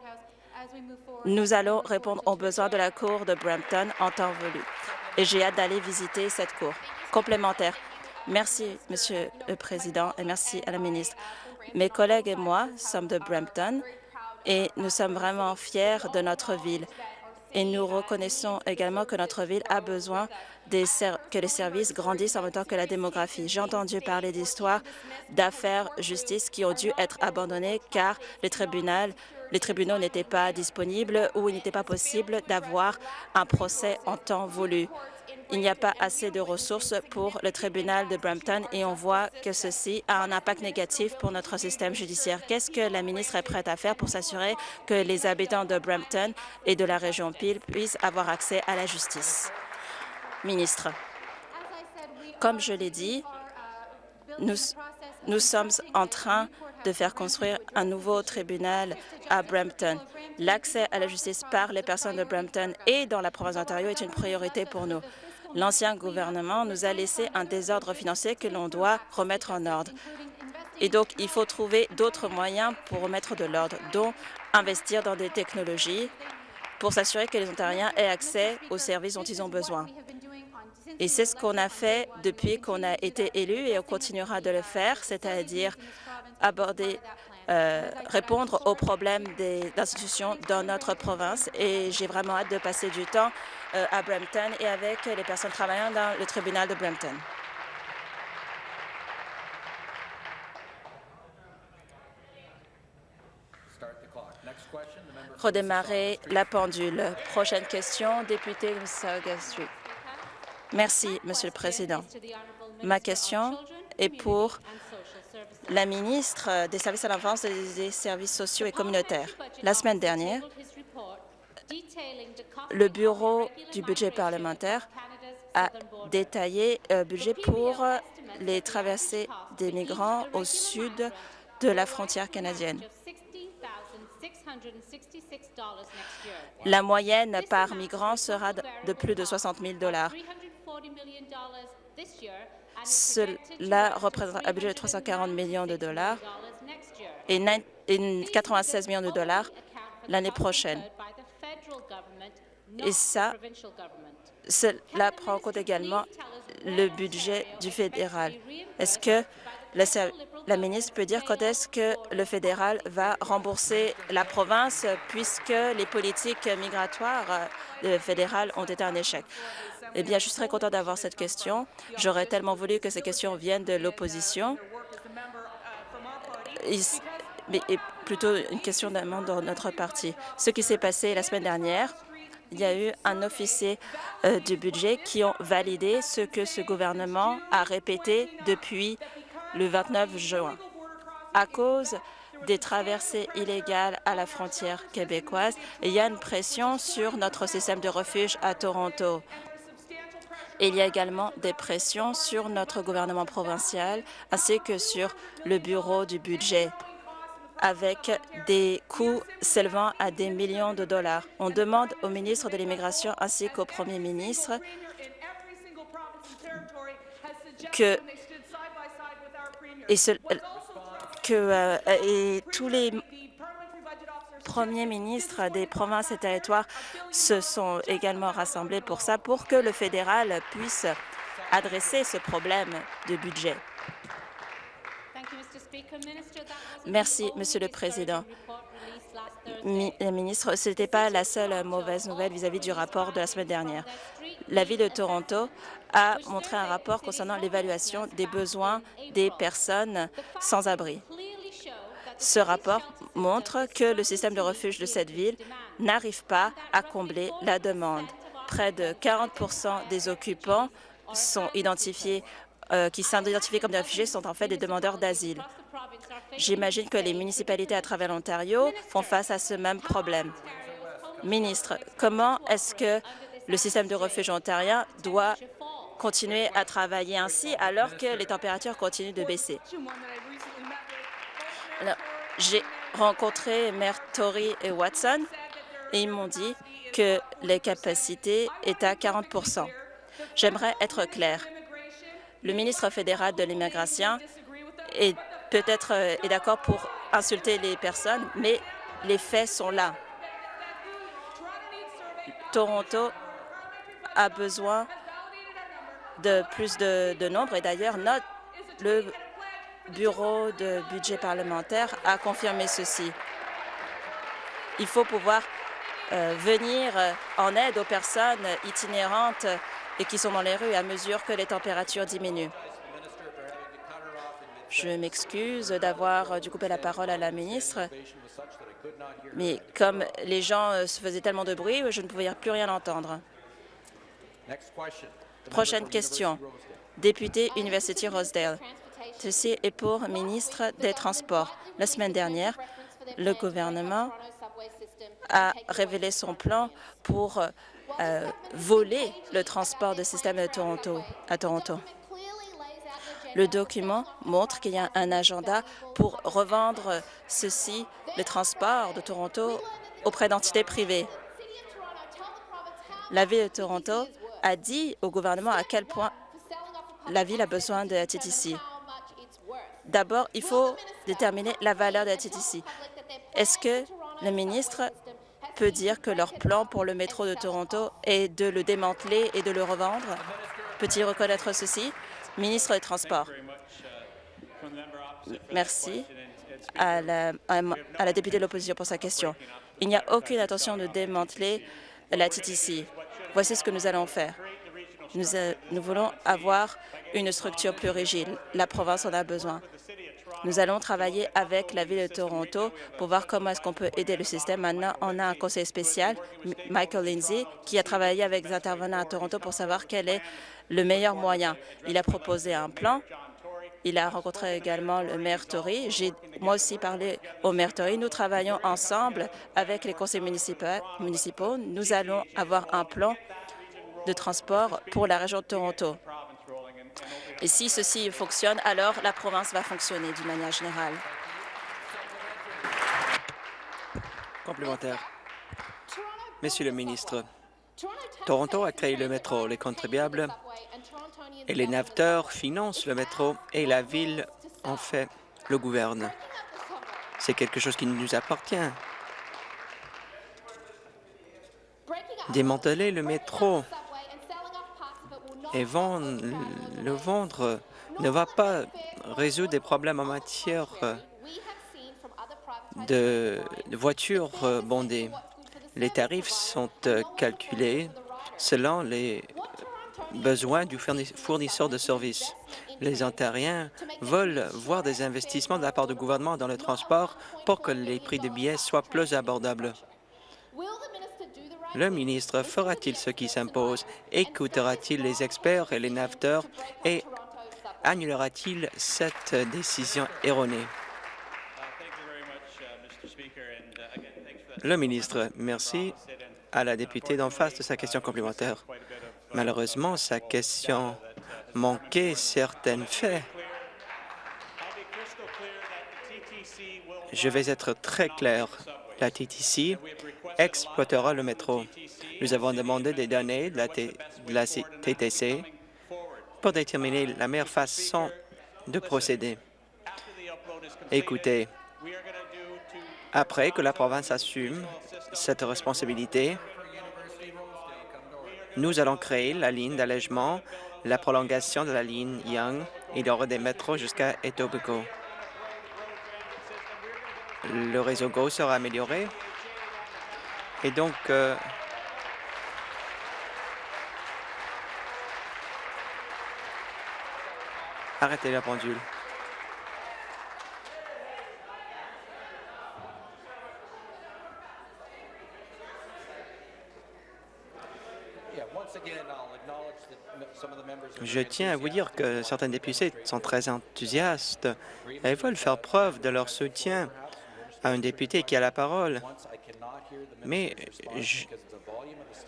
Nous allons répondre aux besoins de la Cour de Brampton en temps voulu. Et j'ai hâte d'aller visiter cette Cour. Complémentaire. Merci, Monsieur le Président, et merci à la ministre. Mes collègues et moi sommes de Brampton et nous sommes vraiment fiers de notre ville. Et nous reconnaissons également que notre ville a besoin que les services grandissent en même temps que la démographie. J'ai entendu parler d'histoires d'affaires justice qui ont dû être abandonnées car les tribunaux les tribunaux n'étaient pas disponibles ou il n'était pas possible d'avoir un procès en temps voulu. Il n'y a pas assez de ressources pour le tribunal de Brampton et on voit que ceci a un impact négatif pour notre système judiciaire. Qu'est-ce que la ministre est prête à faire pour s'assurer que les habitants de Brampton et de la région Peel puissent avoir accès à la justice? Ministre, comme je l'ai dit, nous, sommes en train de faire construire un nouveau tribunal à Brampton. L'accès à la justice par les personnes de Brampton et dans la province d'Ontario est une priorité pour nous. L'ancien gouvernement nous a laissé un désordre financier que l'on doit remettre en ordre. Et donc, il faut trouver d'autres moyens pour remettre de l'ordre, dont investir dans des technologies pour s'assurer que les Ontariens aient accès aux services dont ils ont besoin. Et c'est ce qu'on a fait depuis qu'on a été élu et on continuera de le faire, c'est-à-dire aborder, euh, répondre aux problèmes des institutions dans notre province. Et j'ai vraiment hâte de passer du temps euh, à Brampton et avec les personnes travaillant dans le tribunal de Brampton. Redémarrer la pendule. Prochaine question, député de Mississauga Street. Merci, Monsieur le Président. Ma question est pour la ministre des Services à l'enfance et des services sociaux et communautaires. La semaine dernière, le Bureau du budget parlementaire a détaillé un budget pour les traversées des migrants au sud de la frontière canadienne. La moyenne par migrant sera de plus de 60 000 Cela représente un budget de 340 millions de dollars et 96 millions de dollars l'année prochaine. Et ça, cela prend en compte également le budget du fédéral. Est-ce que la, ministre peut dire quand est-ce que le fédéral va rembourser la province puisque les politiques migratoires euh, fédérales ont été un échec? Eh bien, je serais content d'avoir cette question. J'aurais tellement voulu que ces questions viennent de l'opposition, mais plutôt une question d'un membre de notre parti. Ce qui s'est passé la semaine dernière, il y a eu un officier euh, du budget qui ont validé ce que ce gouvernement a répété depuis le 29 juin. À cause des traversées illégales à la frontière québécoise, il y a une pression sur notre système de refuge à Toronto. Il y a également des pressions sur notre gouvernement provincial ainsi que sur le bureau du budget avec des coûts s'élevant à des millions de dollars. On demande au ministre de l'Immigration ainsi qu'au premier ministre que, et euh, tous les premiers ministres des provinces et territoires se sont également rassemblés pour ça, pour que le fédéral puisse adresser ce problème de budget. Merci, Monsieur le Président. La ministre, ce n'était pas la seule mauvaise nouvelle vis-à-vis du rapport de la semaine dernière. La Ville de Toronto a montré un rapport concernant l'évaluation des besoins des personnes sans abri. Ce rapport montre que le système de refuge de cette ville n'arrive pas à combler la demande. Près de 40% des occupants euh, qui sont identifiés comme des réfugiés sont en fait des demandeurs d'asile. J'imagine que les municipalités à travers l'Ontario font face à ce même problème. Ministre, comment est-ce que le système de refuge ontarien doit continuer à travailler ainsi alors que les températures continuent de baisser? J'ai rencontré Maire Tory et Watson et ils m'ont dit que les capacités étaient à 40% J'aimerais être clair. Le ministre fédéral de l'immigration est peut-être euh, est d'accord pour insulter les personnes, mais les faits sont là. Toronto a besoin de plus de, de nombre et d'ailleurs le bureau de budget parlementaire a confirmé ceci. Il faut pouvoir euh, venir euh, en aide aux personnes itinérantes et qui sont dans les rues à mesure que les températures diminuent. Je m'excuse d'avoir dû couper la parole à la ministre, mais comme les gens euh, se faisaient tellement de bruit, je ne pouvais plus rien entendre. Prochaine question. Député University Rosedale. Ceci est pour ministre des Transports. La semaine dernière, le gouvernement a révélé son plan pour euh, voler le transport de système de Toronto, à Toronto. Le document montre qu'il y a un agenda pour revendre ceci, le transport de Toronto, auprès d'entités privées. La Ville de Toronto a dit au gouvernement à quel point la Ville a besoin de la TTC. D'abord, il faut déterminer la valeur de la TTC. Est-ce que le ministre peut dire que leur plan pour le métro de Toronto est de le démanteler et de le revendre? Peut-il reconnaître ceci? Ministre des Transports. Merci à la, députée de l'opposition pour sa question. Il n'y a aucune intention de démanteler la TTC. Voici ce que nous allons faire. Nous, nous voulons avoir une structure plus rigide. La province en a besoin. Nous allons travailler avec la Ville de Toronto pour voir comment est-ce qu'on peut aider le système. Maintenant, on a un conseil spécial, Michael Lindsay, qui a travaillé avec les intervenants à Toronto pour savoir quel est le meilleur moyen. Il a proposé un plan. Il a rencontré également le maire Tory. J'ai moi aussi parlé au maire Tory. Nous travaillons ensemble avec les conseils municipaux. Nous allons avoir un plan de transport pour la région de Toronto. Et si ceci fonctionne, alors la province va fonctionner d'une manière générale. Complémentaire. Monsieur le ministre, Toronto a créé le métro. Les contribuables et les naveteurs financent le métro et la ville en fait le gouverne. C'est quelque chose qui nous appartient. Démanteler le métro et le vendre ne va pas résoudre des problèmes en matière de, voitures bondées. Les tarifs sont calculés selon les besoins du fournisseur de services. Les Ontariens veulent voir des investissements de la part du gouvernement dans le transport pour que les prix de billets soient plus abordables. Le ministre fera-t-il ce qui s'impose? Écoutera-t-il les experts et les naveteurs et annulera-t-il cette décision erronée? Le ministre, merci à la députée d'en face de sa question complémentaire. Malheureusement, sa question manquait certains faits. Je vais être très clair. La TTC exploitera le métro. Nous avons demandé des données de la, TTC pour déterminer la meilleure façon de procéder. Écoutez, après que la province assume cette responsabilité, nous allons créer la ligne d'allègement, la prolongation de la ligne Young. Il y aura des métros jusqu'à Etobicoke. Le réseau GO sera amélioré. Et donc, euh, arrêtez la pendule. Je tiens à vous dire que certains députés sont très enthousiastes et veulent faire preuve de leur soutien à un député qui a la parole. Mais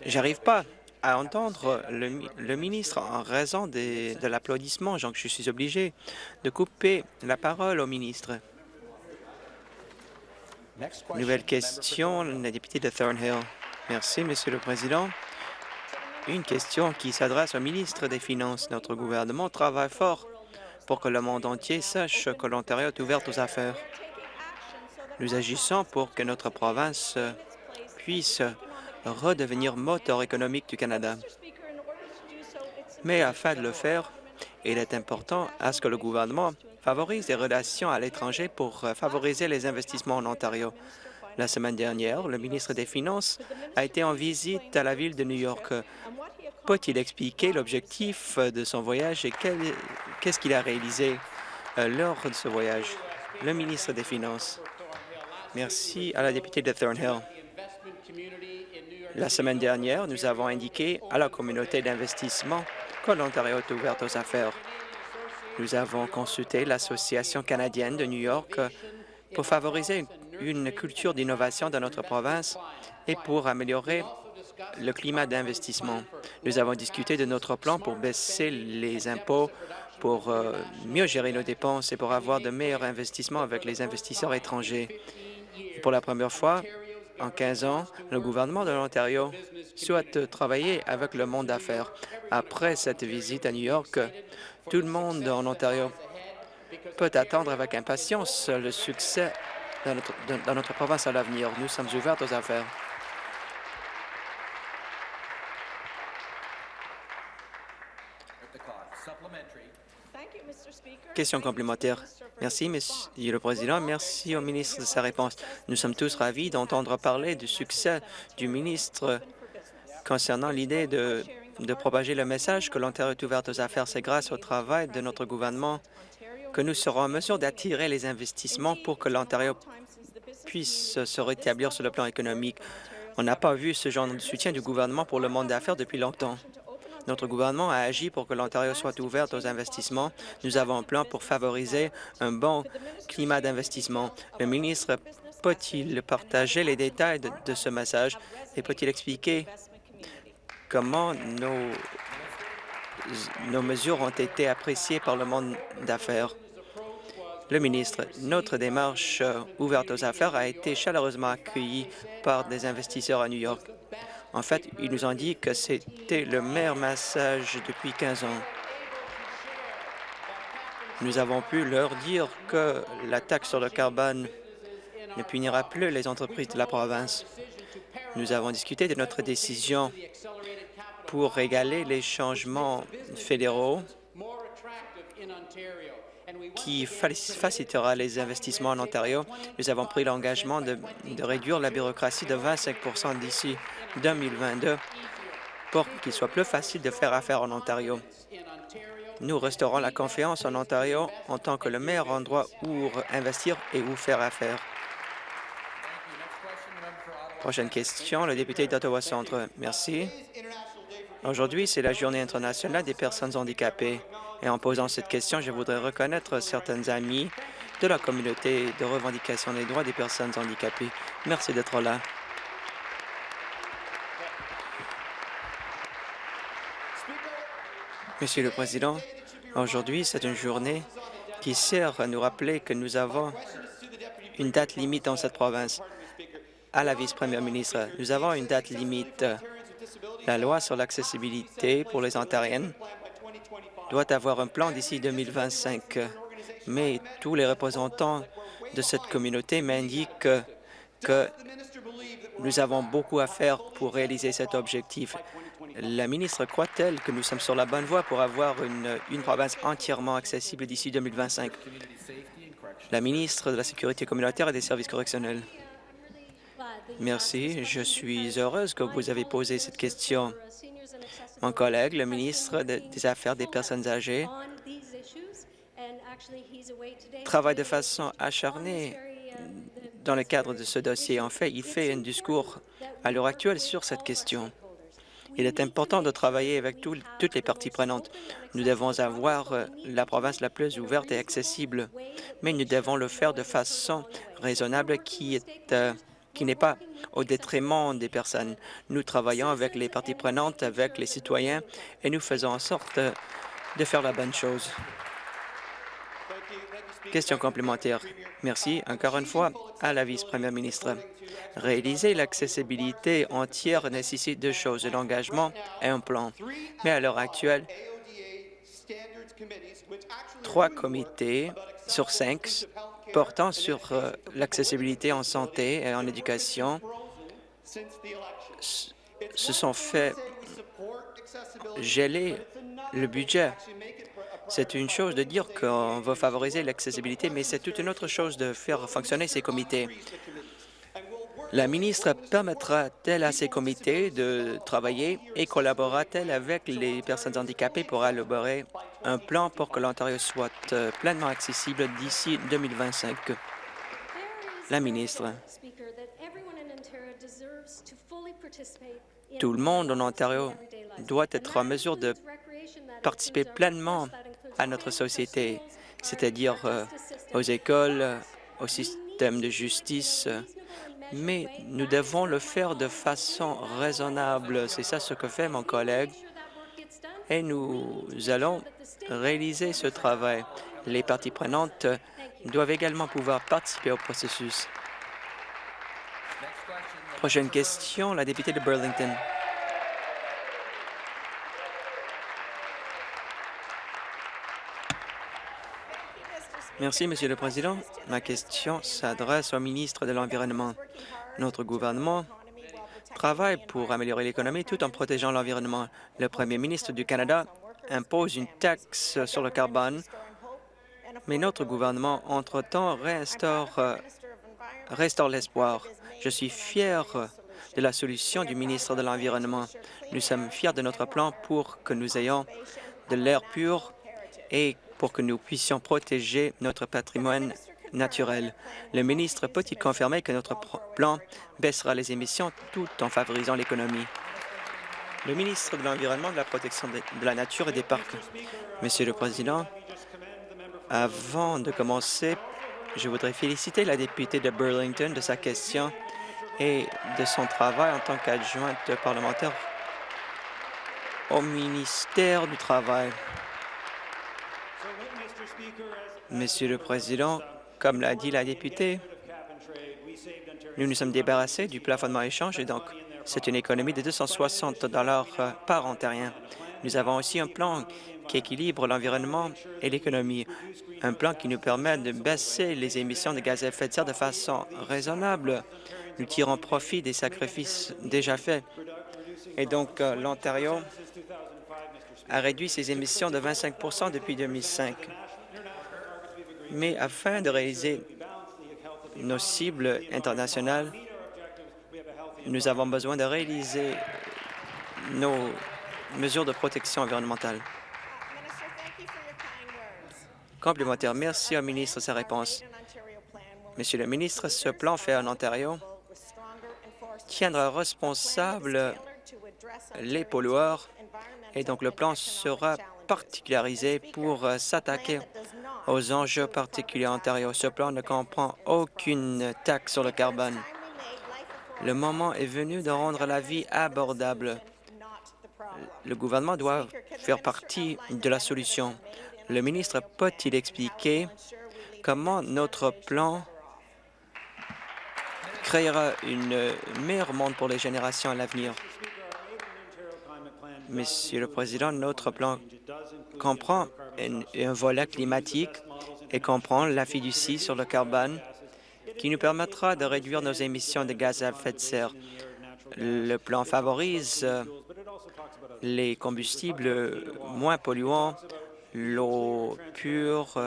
j'arrive pas à entendre le, ministre en raison de l'applaudissement, donc je suis obligé de couper la parole au ministre. Nouvelle question, la députée de Thornhill. Merci, Monsieur le Président. Une question qui s'adresse au ministre des Finances. Notre gouvernement travaille fort pour que le monde entier sache que l'Ontario est ouvert aux affaires. Nous agissons pour que notre province puisse redevenir moteur économique du Canada. Mais afin de le faire, il est important à ce que le gouvernement favorise les relations à l'étranger pour favoriser les investissements en Ontario. La semaine dernière, le ministre des Finances a été en visite à la ville de New York. Peut-il expliquer l'objectif de son voyage et qu'est-ce qu'il a réalisé? euh, lors de ce voyage? Le ministre des Finances. Merci à la députée de Thornhill. La semaine dernière, nous avons indiqué à la communauté d'investissement que l'Ontario est ouverte aux affaires. Nous avons consulté l'Association canadienne de New York pour favoriser une culture d'innovation dans notre province et pour améliorer le climat d'investissement. Nous avons discuté de notre plan pour baisser les impôts, pour euh, mieux gérer nos dépenses et pour avoir de meilleurs investissements avec les investisseurs étrangers. Pour la première fois, en 15 ans, le gouvernement de l'Ontario souhaite travailler avec le monde d'affaires. Après cette visite à New York, tout le monde en Ontario peut attendre avec impatience le succès dans notre, notre province à l'avenir. Nous sommes ouverts aux affaires. Question complémentaire. Merci, Monsieur le Président. Merci au ministre de sa réponse. Nous sommes tous ravis d'entendre parler du succès du ministre concernant l'idée de, propager le message que l'Ontario est ouvert aux affaires. C'est grâce au travail de notre gouvernement que nous serons en mesure d'attirer les investissements pour que l'Ontario puisse se rétablir sur le plan économique. On n'a pas vu ce genre de soutien du gouvernement pour le monde d'affaires depuis longtemps. Notre gouvernement a agi pour que l'Ontario soit ouverte aux investissements. Nous avons un plan pour favoriser un bon climat d'investissement. Le ministre peut-il partager les détails de, ce message et peut-il expliquer comment nos, nos mesures ont été appréciées par le monde d'affaires? Le ministre, notre démarche ouverte aux affaires a été chaleureusement accueillie par des investisseurs à New York. En fait, ils nous ont dit que c'était le meilleur message depuis 15 ans. Nous avons pu leur dire que la taxe sur le carbone ne punira plus les entreprises de la province. Nous avons discuté de notre décision pour régaler les changements fédéraux qui facilitera les investissements en Ontario. Nous avons pris l'engagement de, réduire la bureaucratie de 25% d'ici 2022 pour qu'il soit plus facile de faire affaire en Ontario. Nous resterons la confiance en Ontario en tant que le meilleur endroit où investir et où faire affaire. Prochaine question, le député d'Ottawa Centre. Merci. Aujourd'hui, c'est la Journée internationale des personnes handicapées. Et en posant cette question, je voudrais reconnaître certaines amies de la communauté de revendication des droits des personnes handicapées. Merci d'être là. Monsieur le Président, aujourd'hui, c'est une journée qui sert à nous rappeler que nous avons une date limite dans cette province. À la vice-première ministre, nous avons une date limite. La loi sur l'accessibilité pour les Ontariennes doit avoir un plan d'ici 2025, mais tous les représentants de cette communauté m'indiquent que nous avons beaucoup à faire pour réaliser cet objectif. La ministre croit-elle que nous sommes sur la bonne voie pour avoir une, province entièrement accessible d'ici 2025? La ministre de la Sécurité communautaire et des services correctionnels. Merci. Je suis heureuse que vous avez posé cette question. Mon collègue, le ministre des Affaires des personnes âgées, travaille de façon acharnée dans le cadre de ce dossier. En fait, il fait un discours à l'heure actuelle sur cette question. Il est important de travailler avec tout, toutes les parties prenantes. Nous devons avoir euh, la province la plus ouverte et accessible, mais nous devons le faire de façon raisonnable qui est euh, qui n'est pas au détriment des personnes. Nous travaillons avec les parties prenantes, avec les citoyens, et nous faisons en sorte de faire la bonne chose. Question complémentaire. Merci encore une fois à la vice-première ministre. Réaliser l'accessibilité entière nécessite deux choses, l'engagement et un plan. Mais à l'heure actuelle, trois comités sur cinq portant sur euh, l'accessibilité en santé et en éducation se sont fait geler le budget. C'est une chose de dire qu'on veut favoriser l'accessibilité, mais c'est toute une autre chose de faire fonctionner ces comités. La ministre permettra-t-elle à ces comités de travailler et collaborera-t-elle avec les personnes handicapées pour élaborer un plan pour que l'Ontario soit euh, pleinement accessible d'ici 2025? La ministre. Tout le monde en Ontario doit être en mesure de participer pleinement à notre société, c'est-à-dire euh, aux écoles, au système de justice, mais nous devons le faire de façon raisonnable. C'est ça ce que fait mon collègue. Et nous allons réaliser ce travail. Les parties prenantes doivent également pouvoir participer au processus. Prochaine question, la députée de Burlington. Merci, Monsieur le Président. Ma question s'adresse au ministre de l'Environnement. Notre gouvernement travaille pour améliorer l'économie tout en protégeant l'environnement. Le premier ministre du Canada impose une taxe sur le carbone, mais notre gouvernement, entre-temps, restaure, restaure l'espoir. Je suis fier de la solution du ministre de l'Environnement. Nous sommes fiers de notre plan pour que nous ayons de l'air pur et pour que nous puissions protéger notre patrimoine naturel. Le ministre peut-il confirmer que notre plan baissera les émissions tout en favorisant l'économie? Le ministre de l'Environnement, de la Protection de la Nature et des Parcs. Monsieur le Président, avant de commencer, je voudrais féliciter la députée de Burlington de sa question et de son travail en tant qu'adjointe parlementaire au ministère du Travail. Monsieur le Président, comme l'a dit la députée, nous nous sommes débarrassés du plafonnement échange et donc c'est une économie de 260 dollars euh, par ontarien. Nous avons aussi un plan qui équilibre l'environnement et l'économie, un plan qui nous permet de baisser les émissions de gaz à effet de serre de façon raisonnable. Nous tirons profit des sacrifices déjà faits. Et donc, euh, l'Ontario a réduit ses émissions de 25% depuis 2005 mais afin de réaliser nos cibles internationales, nous avons besoin de réaliser nos mesures de protection environnementale. Complémentaire. Merci au ministre de sa réponse. Monsieur le ministre, ce plan fait en Ontario tiendra responsable les pollueurs et donc le plan sera particularisé pour s'attaquer aux enjeux particuliers en Ontario. Ce plan ne comprend aucune taxe sur le carbone. Le moment est venu de rendre la vie abordable. Le gouvernement doit faire partie de la solution. Le ministre peut-il expliquer comment notre plan créera une meilleure monde pour les générations à l'avenir? Monsieur le Président, notre plan comprend un, volet climatique et comprend la fiducie sur le carbone qui nous permettra de réduire nos émissions de gaz à effet de serre. Le plan favorise les combustibles moins polluants, l'eau pure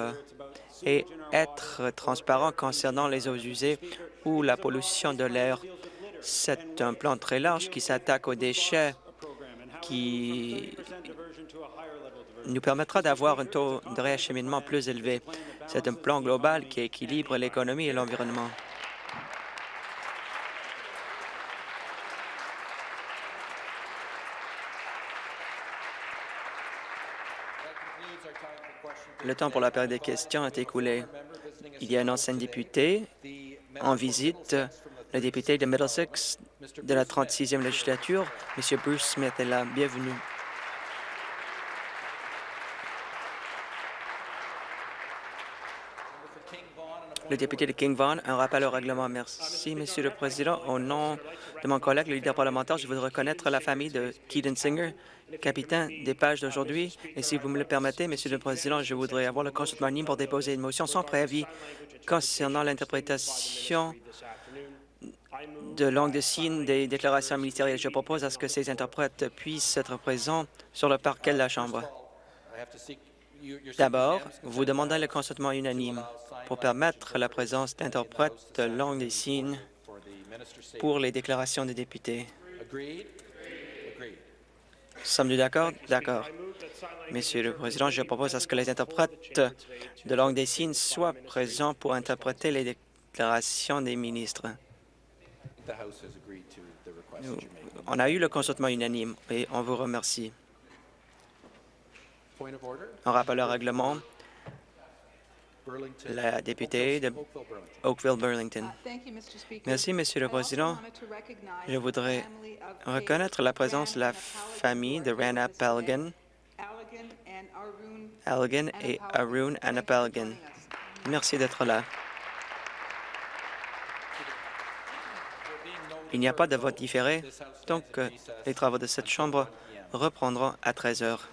et être transparent concernant les eaux usées ou la pollution de l'air. C'est un plan très large qui s'attaque aux déchets qui nous permettra d'avoir un taux de réacheminement plus élevé. C'est un plan global qui équilibre l'économie et l'environnement. Le temps pour la période des questions est écoulé. Il y a un ancien député en visite le député de Middlesex de la 36e législature, M. Bruce Smith, est là. Bienvenue. Le député de King Vaughan, un rappel au règlement. Merci, Monsieur le Président. Au nom de mon collègue, le leader parlementaire, je voudrais reconnaître la famille de Keaton Singer, capitaine des pages d'aujourd'hui. Et si vous me le permettez, Monsieur le Président, je voudrais avoir le consentement pour déposer une motion sans préavis concernant l'interprétation de langue de signes des déclarations ministérielles. Je propose à ce que ces interprètes puissent être présents sur le parquet de la Chambre. D'abord, vous demandez le consentement unanime pour permettre la présence d'interprètes de langue des signes pour les déclarations des députés. Sommes-nous d'accord? D'accord. Monsieur le Président, je propose à ce que les interprètes de langue des signes soient présents pour interpréter les déclarations des ministres. Nous- on a eu le consentement unanime et on vous remercie. En rappel au règlement, la députée de Oakville-Burlington. Merci, Monsieur le Président. Je voudrais reconnaître la présence de la famille de Rana Pelgan, Algan et Arun Anapelgan. Merci d'être là. Il n'y a pas de vote différé, donc euh, les travaux de cette Chambre reprendront à 13 heures.